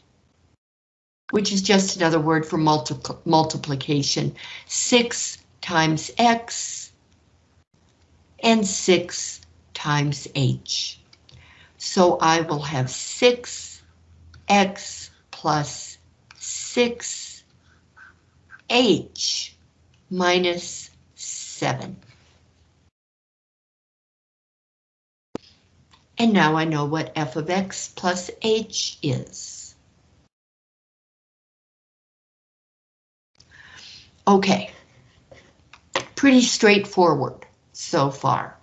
which is just another word for multi multiplication. 6 times x and 6 times h. So I will have 6x plus 6 h minus 7. And now I know what f of x plus h is. Okay, pretty straightforward so far.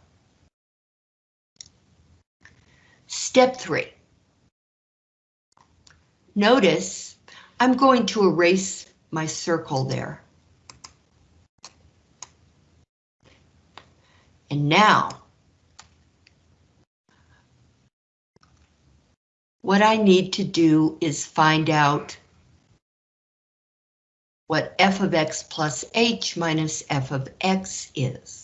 Step three. Notice I'm going to erase my circle there. And now, what I need to do is find out what f of x plus h minus f of x is.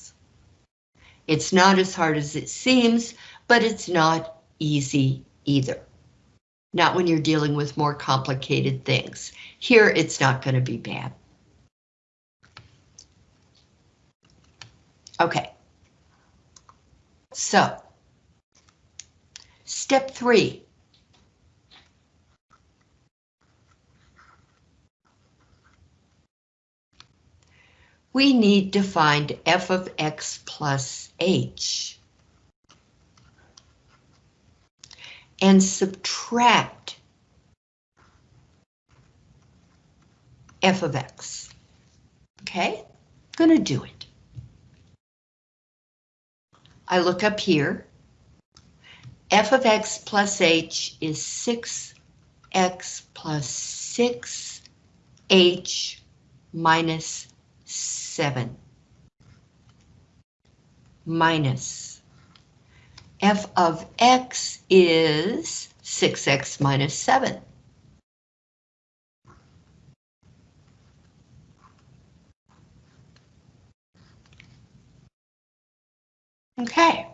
It's not as hard as it seems, but it's not easy either. Not when you're dealing with more complicated things. Here, it's not going to be bad. Okay. So, step three. We need to find f of x plus h. And subtract f of x. Okay, I'm gonna do it. I look up here. f of x plus h is 6x plus 6h minus 7. Minus f of x is 6x minus 7. Okay.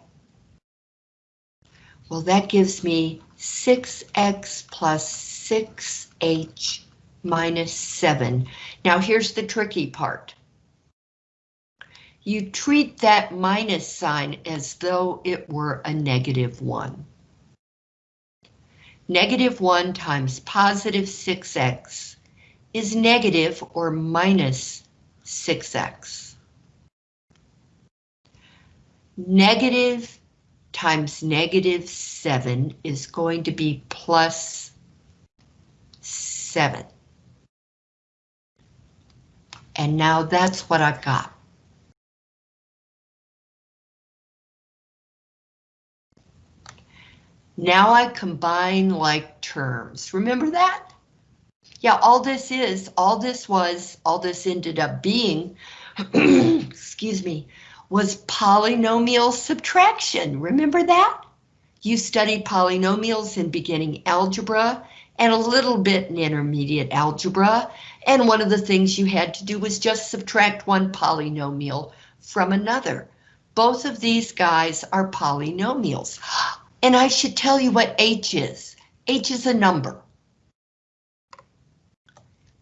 Well, that gives me 6x plus 6h minus 7. Now here's the tricky part. You treat that minus sign as though it were a negative 1. Negative 1 times positive 6x is negative or minus 6x. Negative times negative 7 is going to be plus 7. And now that's what I've got. Now I combine like terms. Remember that? Yeah, all this is, all this was, all this ended up being, *clears throat* excuse me, was polynomial subtraction. Remember that? You studied polynomials in beginning algebra and a little bit in intermediate algebra. And one of the things you had to do was just subtract one polynomial from another. Both of these guys are polynomials. And I should tell you what H is. H is a number.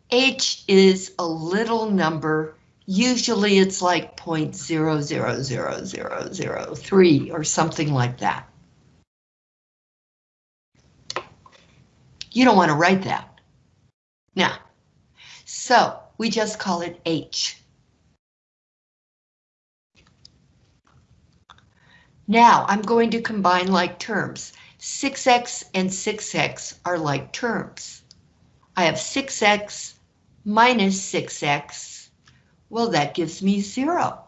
H is a little number Usually it's like 0.000003 or something like that. You don't want to write that. Now, so we just call it H. Now I'm going to combine like terms. 6x and 6x are like terms. I have 6x minus 6x well, that gives me zero.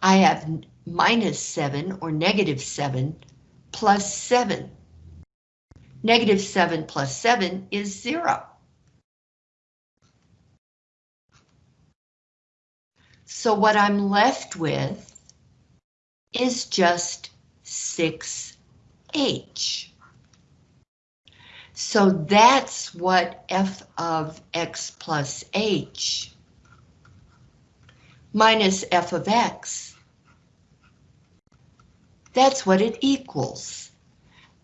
I have minus 7 or negative 7 plus 7. Negative 7 plus 7 is 0. So what I'm left with is just 6h. So that's what f of x plus h minus f of x, that's what it equals.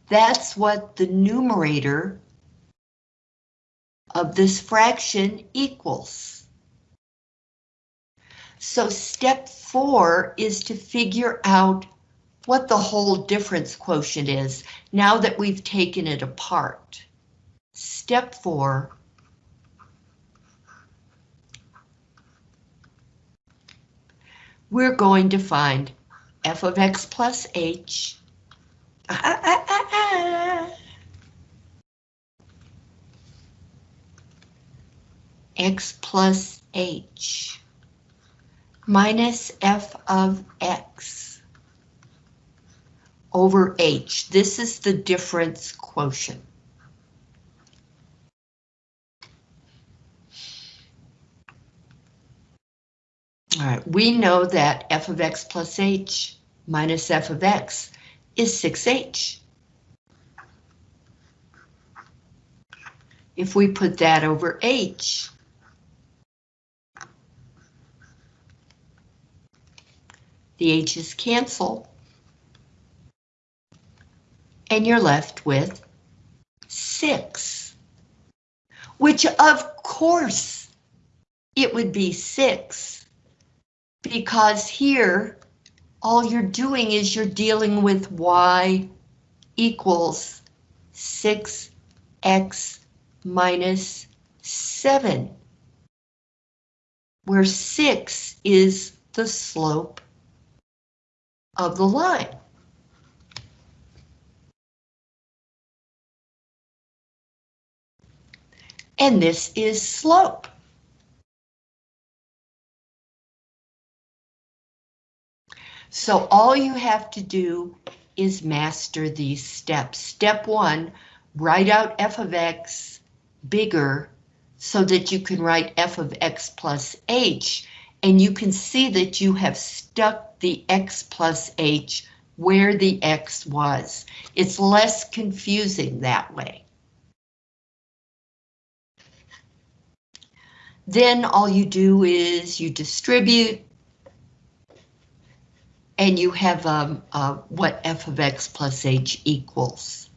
That's what the numerator of this fraction equals. So step four is to figure out what the whole difference quotient is now that we've taken it apart. step four, we're going to find f of x plus h. Ah, ah, ah, x plus h minus f of x over h. This is the difference quotient. All right, we know that f of x plus h minus f of x is 6h. If we put that over h, the h's cancel, and you're left with 6, which of course it would be 6 because here, all you're doing is you're dealing with y equals 6x minus 7, where 6 is the slope of the line. And this is slope. So all you have to do is master these steps. Step one, write out f of x bigger so that you can write f of x plus h, and you can see that you have stuck the x plus h where the x was. It's less confusing that way. Then all you do is you distribute and you have um, uh, what f of x plus h equals.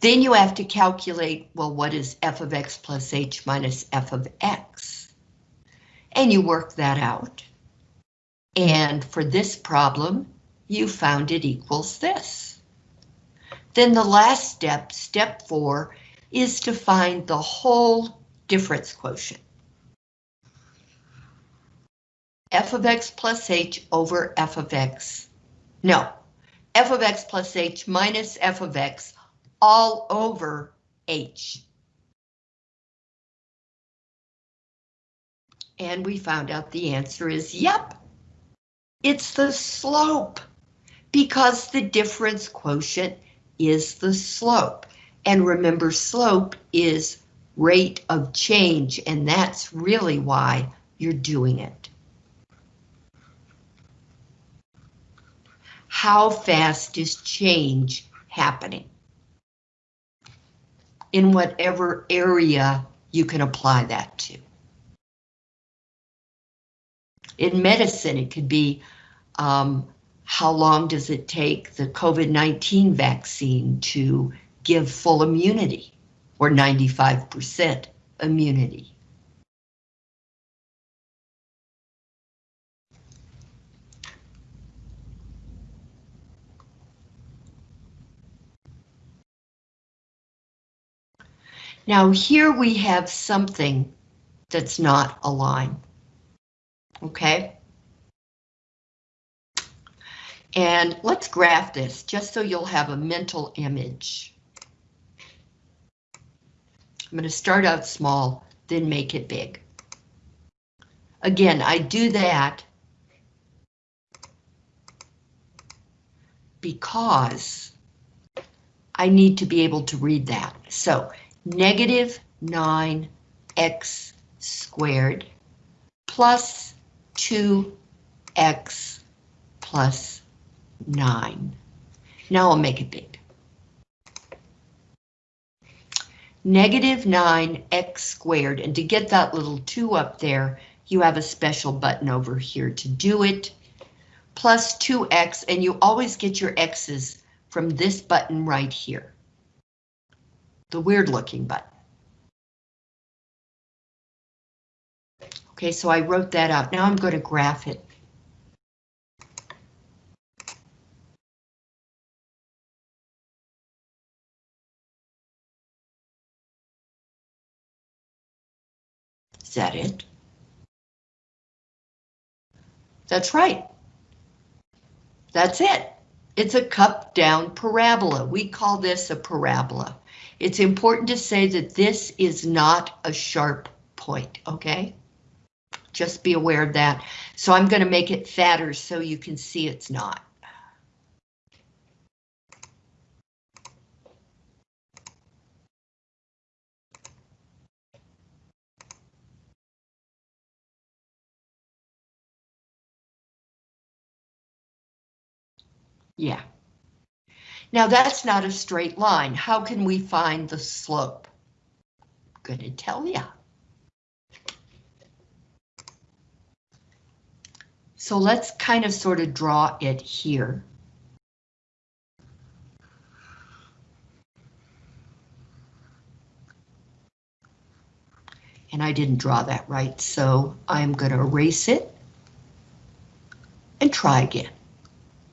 Then you have to calculate, well, what is f of x plus h minus f of x? And you work that out. And for this problem, you found it equals this. Then the last step, step four, is to find the whole difference quotient f of x plus h over f of x. No, f of x plus h minus f of x all over h. And we found out the answer is yep. It's the slope because the difference quotient is the slope. And remember, slope is rate of change, and that's really why you're doing it. how fast is change happening? In whatever area you can apply that to. In medicine, it could be um, how long does it take the COVID-19 vaccine to give full immunity or 95% immunity? Now here we have something that's not a line. Okay? And let's graph this just so you'll have a mental image. I'm going to start out small, then make it big. Again, I do that because I need to be able to read that. So negative 9x squared plus 2x plus 9. Now I'll make it big. Negative 9x squared, and to get that little 2 up there, you have a special button over here to do it, plus 2x, and you always get your x's from this button right here the weird looking button. Okay, so I wrote that out. Now I'm going to graph it. Is that it? That's right. That's it. It's a cup down parabola. We call this a parabola. It's important to say that this is not a sharp point, okay? Just be aware of that. So I'm going to make it fatter so you can see it's not. Yeah. Now that's not a straight line. How can we find the slope? I'm going to tell you. So let's kind of sort of draw it here. And I didn't draw that right, so I'm going to erase it and try again.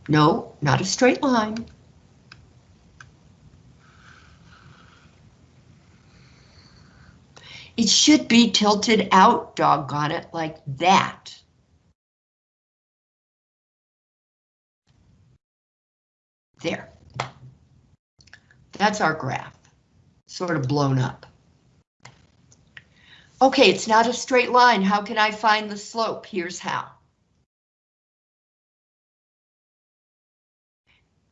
No, not a straight line. It should be tilted out, doggone it, like that. There. That's our graph, sort of blown up. Okay, it's not a straight line. How can I find the slope? Here's how.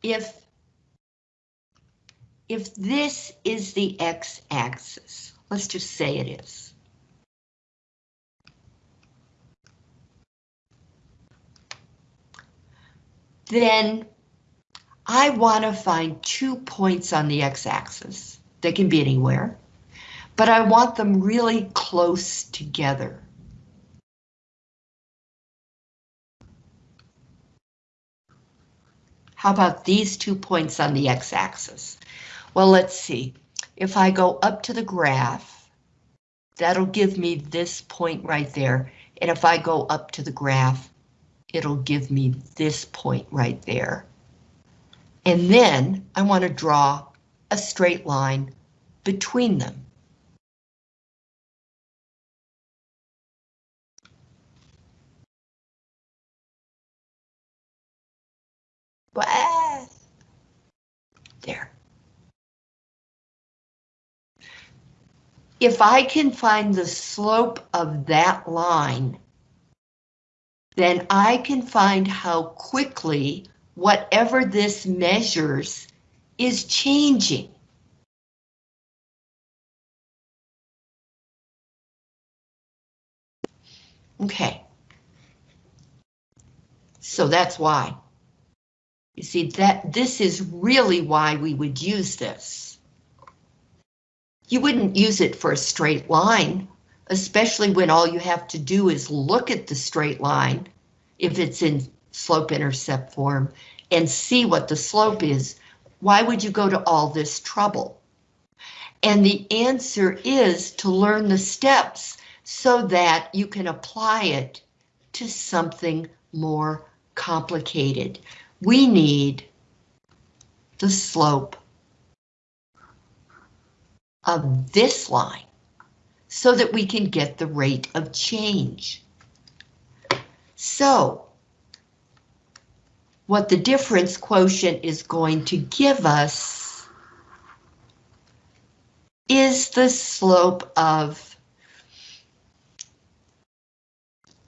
If if this is the x-axis, let's just say it is. Then I want to find two points on the x-axis. They can be anywhere, but I want them really close together. How about these two points on the x-axis? Well, let's see. If I go up to the graph, that'll give me this point right there. And if I go up to the graph, it'll give me this point right there. And then I want to draw a straight line between them. There. If I can find the slope of that line, then I can find how quickly whatever this measures is changing. Okay. So that's why. You see that this is really why we would use this. You wouldn't use it for a straight line, especially when all you have to do is look at the straight line, if it's in slope-intercept form, and see what the slope is. Why would you go to all this trouble? And the answer is to learn the steps so that you can apply it to something more complicated. We need the slope of this line so that we can get the rate of change. So, what the difference quotient is going to give us is the slope of,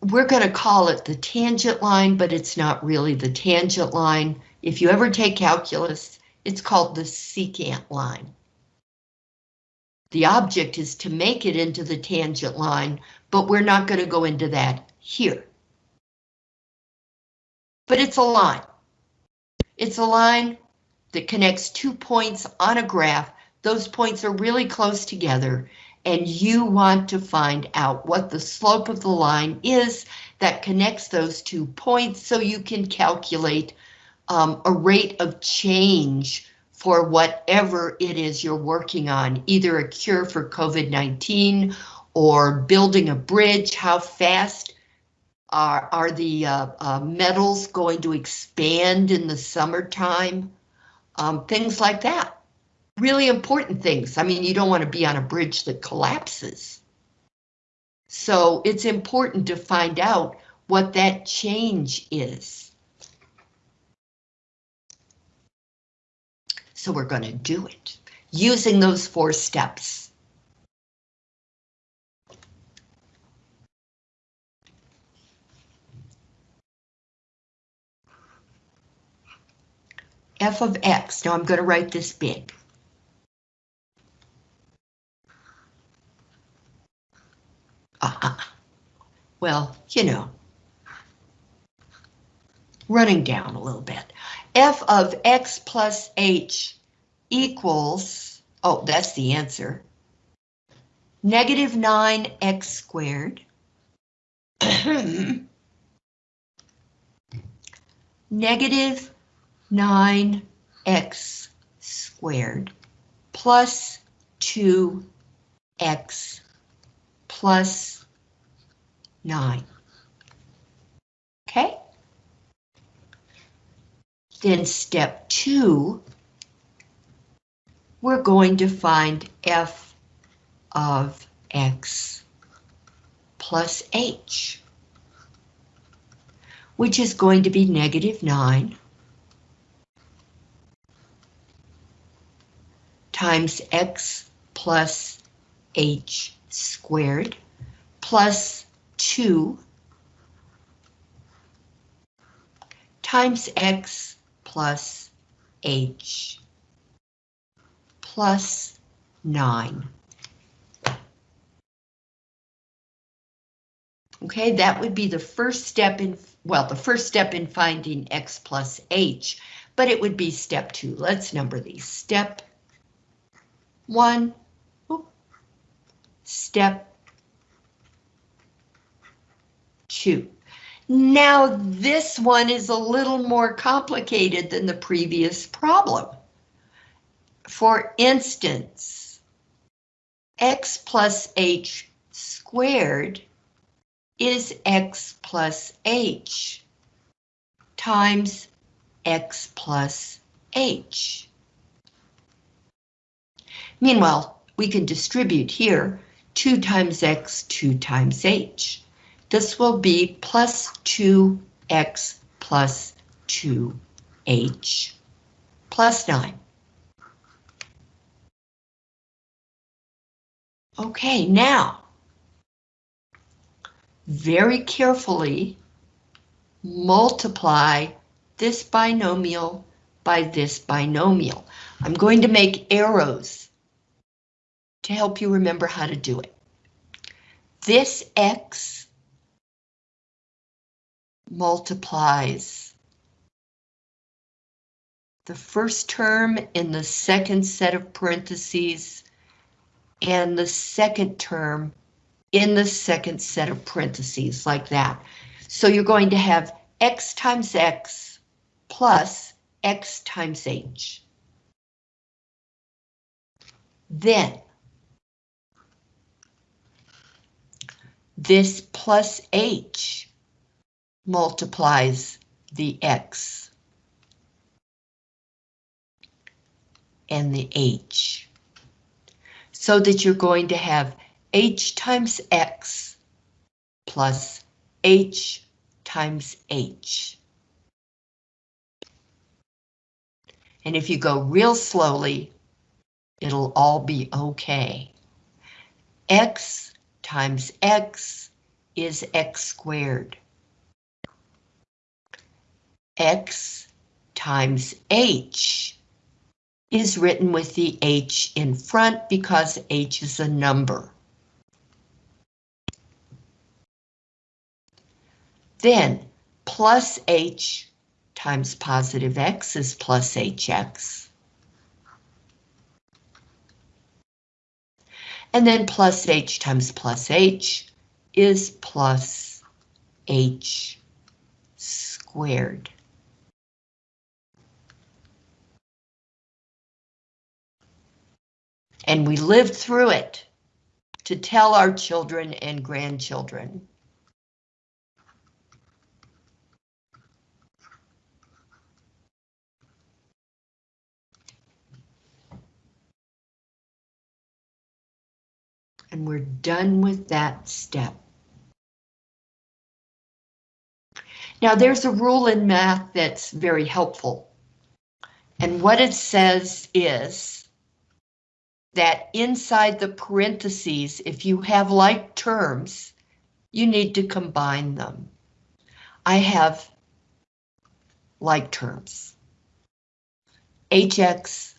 we're going to call it the tangent line, but it's not really the tangent line. If you ever take calculus, it's called the secant line. The object is to make it into the tangent line, but we're not going to go into that here. But it's a line. It's a line that connects two points on a graph. Those points are really close together, and you want to find out what the slope of the line is that connects those two points so you can calculate um, a rate of change for whatever it is you're working on, either a cure for COVID-19 or building a bridge, how fast are, are the uh, uh, metals going to expand in the summertime? Um, things like that. Really important things. I mean, you don't want to be on a bridge that collapses. So it's important to find out what that change is. So we're going to do it using those four steps. F of x. Now I'm going to write this big. Uh -uh. Well, you know, running down a little bit. f of x plus h equals, oh, that's the answer, negative 9x squared *clears throat* negative 9x squared plus 2x plus 9. Okay? Then step 2, we're going to find f of x plus h, which is going to be negative 9 times x plus h squared plus 2 times x plus h plus 9. Okay, that would be the first step in, well, the first step in finding x plus h, but it would be step 2. Let's number these. Step one, step two. Now this one is a little more complicated than the previous problem. For instance, x plus h squared is x plus h times x plus h. Meanwhile, we can distribute here 2 times x, 2 times h. This will be plus 2x plus 2h plus 9. Okay, now, very carefully multiply this binomial by this binomial. I'm going to make arrows to help you remember how to do it. This X multiplies the first term in the second set of parentheses and the second term in the second set of parentheses like that. So you're going to have X times X plus X times H. Then This plus h multiplies the x and the h. So that you're going to have h times x plus h times h. And if you go real slowly, it'll all be okay. x times x is x squared. x times h is written with the h in front because h is a number. Then plus h times positive x is plus hx. And then plus h times plus h is plus h squared. And we lived through it to tell our children and grandchildren. And we're done with that step. Now there's a rule in math that's very helpful. And what it says is that inside the parentheses, if you have like terms, you need to combine them. I have like terms. hx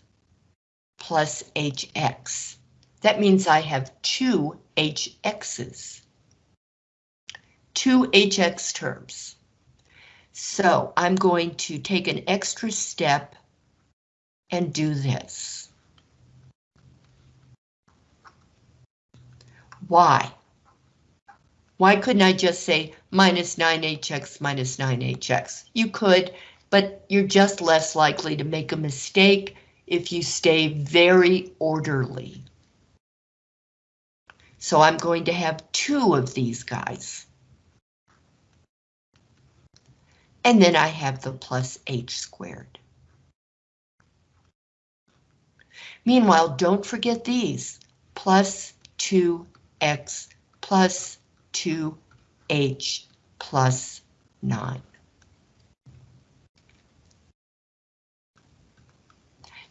plus hx. That means I have two hx's. Two hx terms. So I'm going to take an extra step and do this. Why? Why couldn't I just say minus 9hx minus 9hx? You could, but you're just less likely to make a mistake if you stay very orderly. So I'm going to have two of these guys. And then I have the plus h squared. Meanwhile, don't forget these, plus 2x plus 2h plus 9.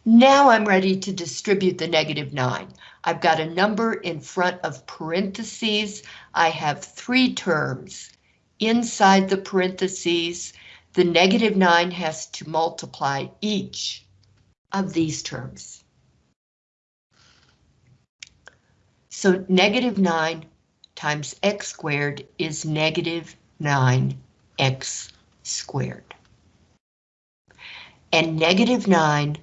Now I'm ready to distribute the negative 9. I've got a number in front of parentheses. I have three terms. Inside the parentheses, the negative 9 has to multiply each of these terms. So negative 9 times x squared is negative 9x squared. And negative 9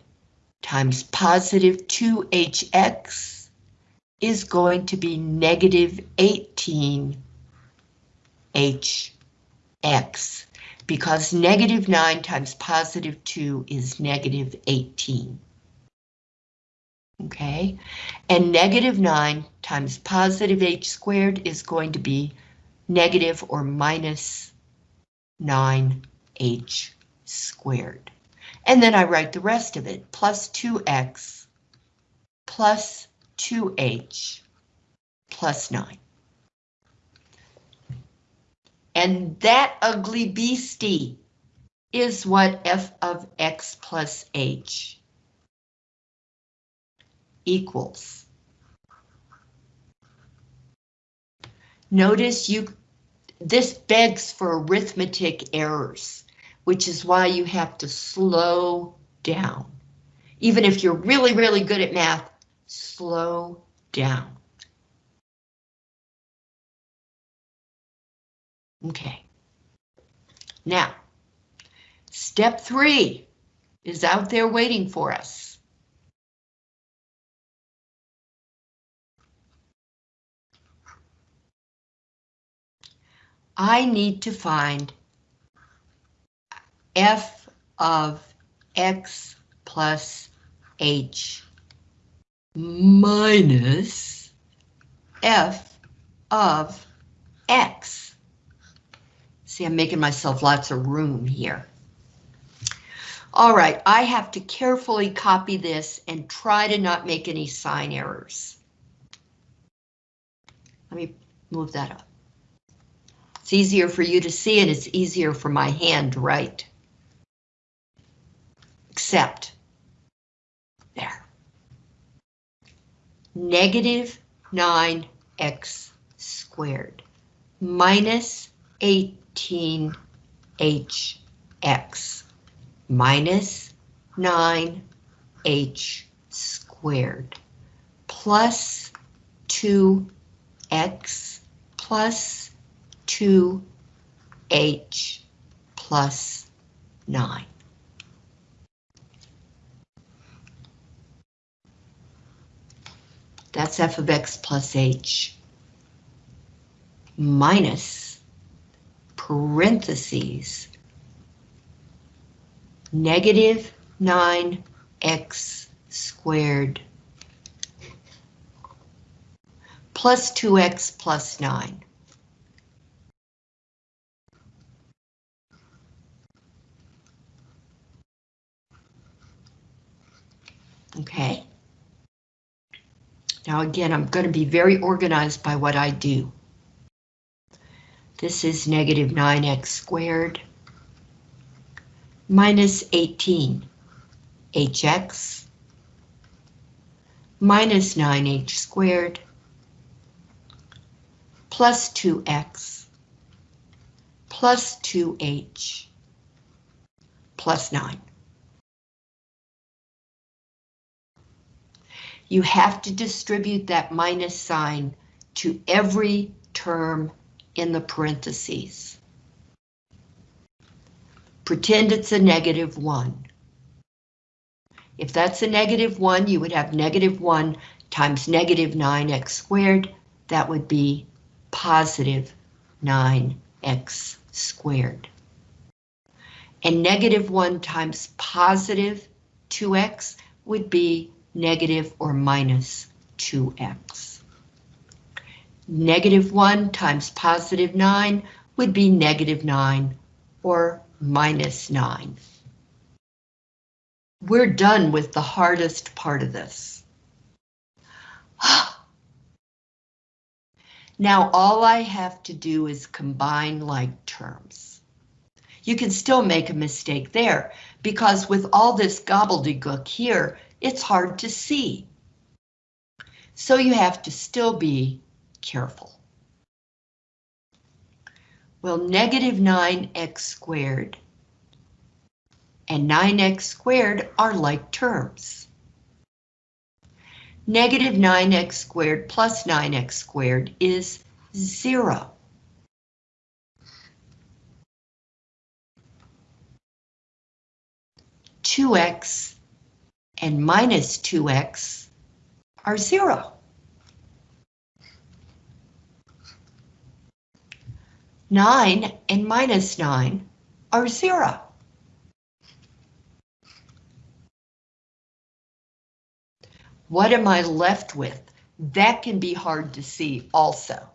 times positive 2hx is going to be negative 18hx because negative 9 times positive 2 is negative 18 okay? And negative 9 times positive h squared is going to be negative or minus 9h squared. And then I write the rest of it, plus 2x plus 2h plus 9. And that ugly beastie is what f of x plus h equals. Notice you, this begs for arithmetic errors, which is why you have to slow down. Even if you're really, really good at math, slow down. Okay. Now, step three is out there waiting for us. I need to find f of x plus h minus f of x. See, I'm making myself lots of room here. All right, I have to carefully copy this and try to not make any sign errors. Let me move that up. It's easier for you to see and it's easier for my hand to write. Except, there. Negative 9x squared minus 18hx minus 9h squared plus 2x plus 2h plus 9. That's f of x plus h minus parentheses negative 9x squared plus 2x plus 9. Now again, I'm going to be very organized by what I do. This is negative 9x squared minus 18 hx minus 9h squared plus 2x plus 2h plus 9. You have to distribute that minus sign to every term in the parentheses. Pretend it's a negative 1. If that's a negative 1, you would have negative 1 times negative 9x squared. That would be positive 9x squared. And negative 1 times positive 2x would be negative or minus 2x. Negative 1 times positive 9 would be negative 9 or minus 9. We're done with the hardest part of this. *sighs* Now all I have to do is combine like terms. You can still make a mistake there, because with all this gobbledygook here, it's hard to see. So you have to still be careful. Well, negative 9x squared and 9x squared are like terms. Negative 9x squared plus 9x squared is 0. Two x and minus 2x are 0. 9 and minus 9 are 0. What am I left with? That can be hard to see also.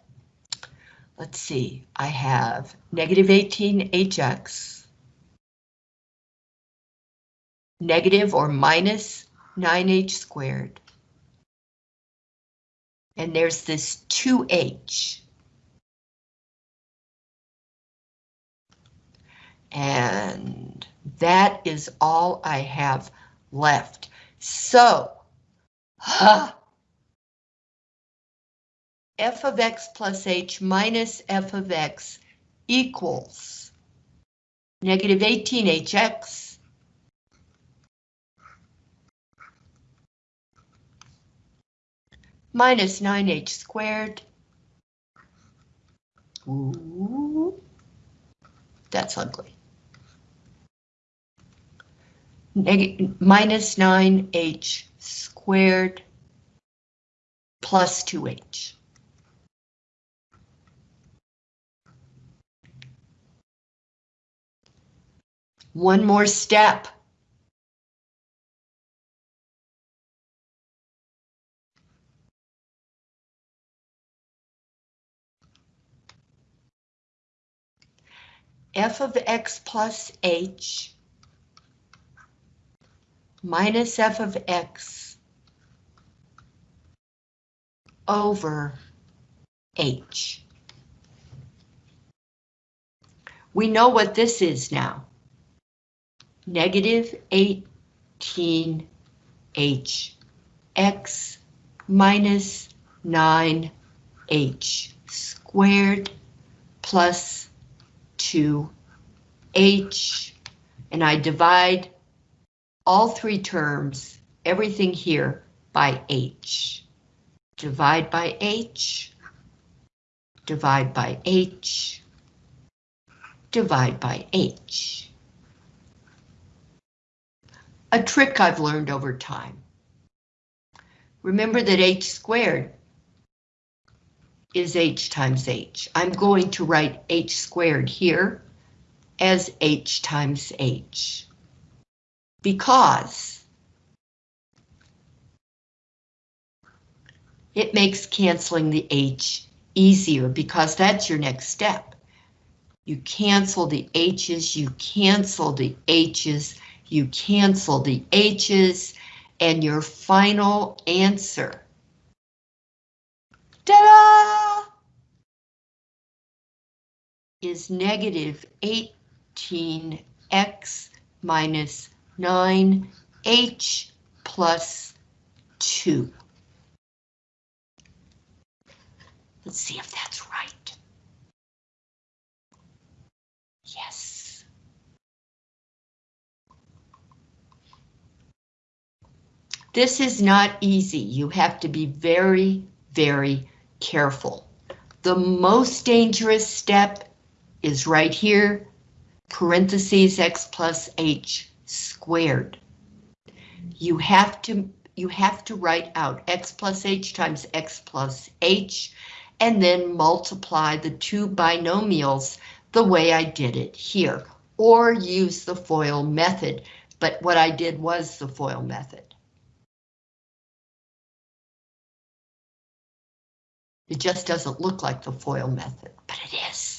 Let's see, I have negative 18hx, negative or minus 9h squared. And there's this 2h. And that is all I have left. So, huh, f of x plus h minus f of x equals negative 18hx minus 9h squared. Ooh, that's ugly. Neg minus 9h squared plus 2h. One more step. F of x plus h minus f of x over h. We know what this is now. Negative 18h x minus 9h squared plus 2h, and I divide all three terms, everything here, by h. Divide by h, divide by h, divide by h. A trick I've learned over time. Remember that h squared is h times h. I'm going to write h squared here as h times h. Because it makes canceling the h easier because that's your next step. You cancel the h's, you cancel the h's, you cancel the h's, and your final answer is negative 18x minus 9h plus 2. Let's see if that's right. Yes. This is not easy. You have to be very, very careful. The most dangerous step is right here, parentheses x plus h squared. You have to you have to write out x plus h times x plus h and then multiply the two binomials the way I did it here, or use the FOIL method, but what I did was the FOIL method. It just doesn't look like the FOIL method, but it is.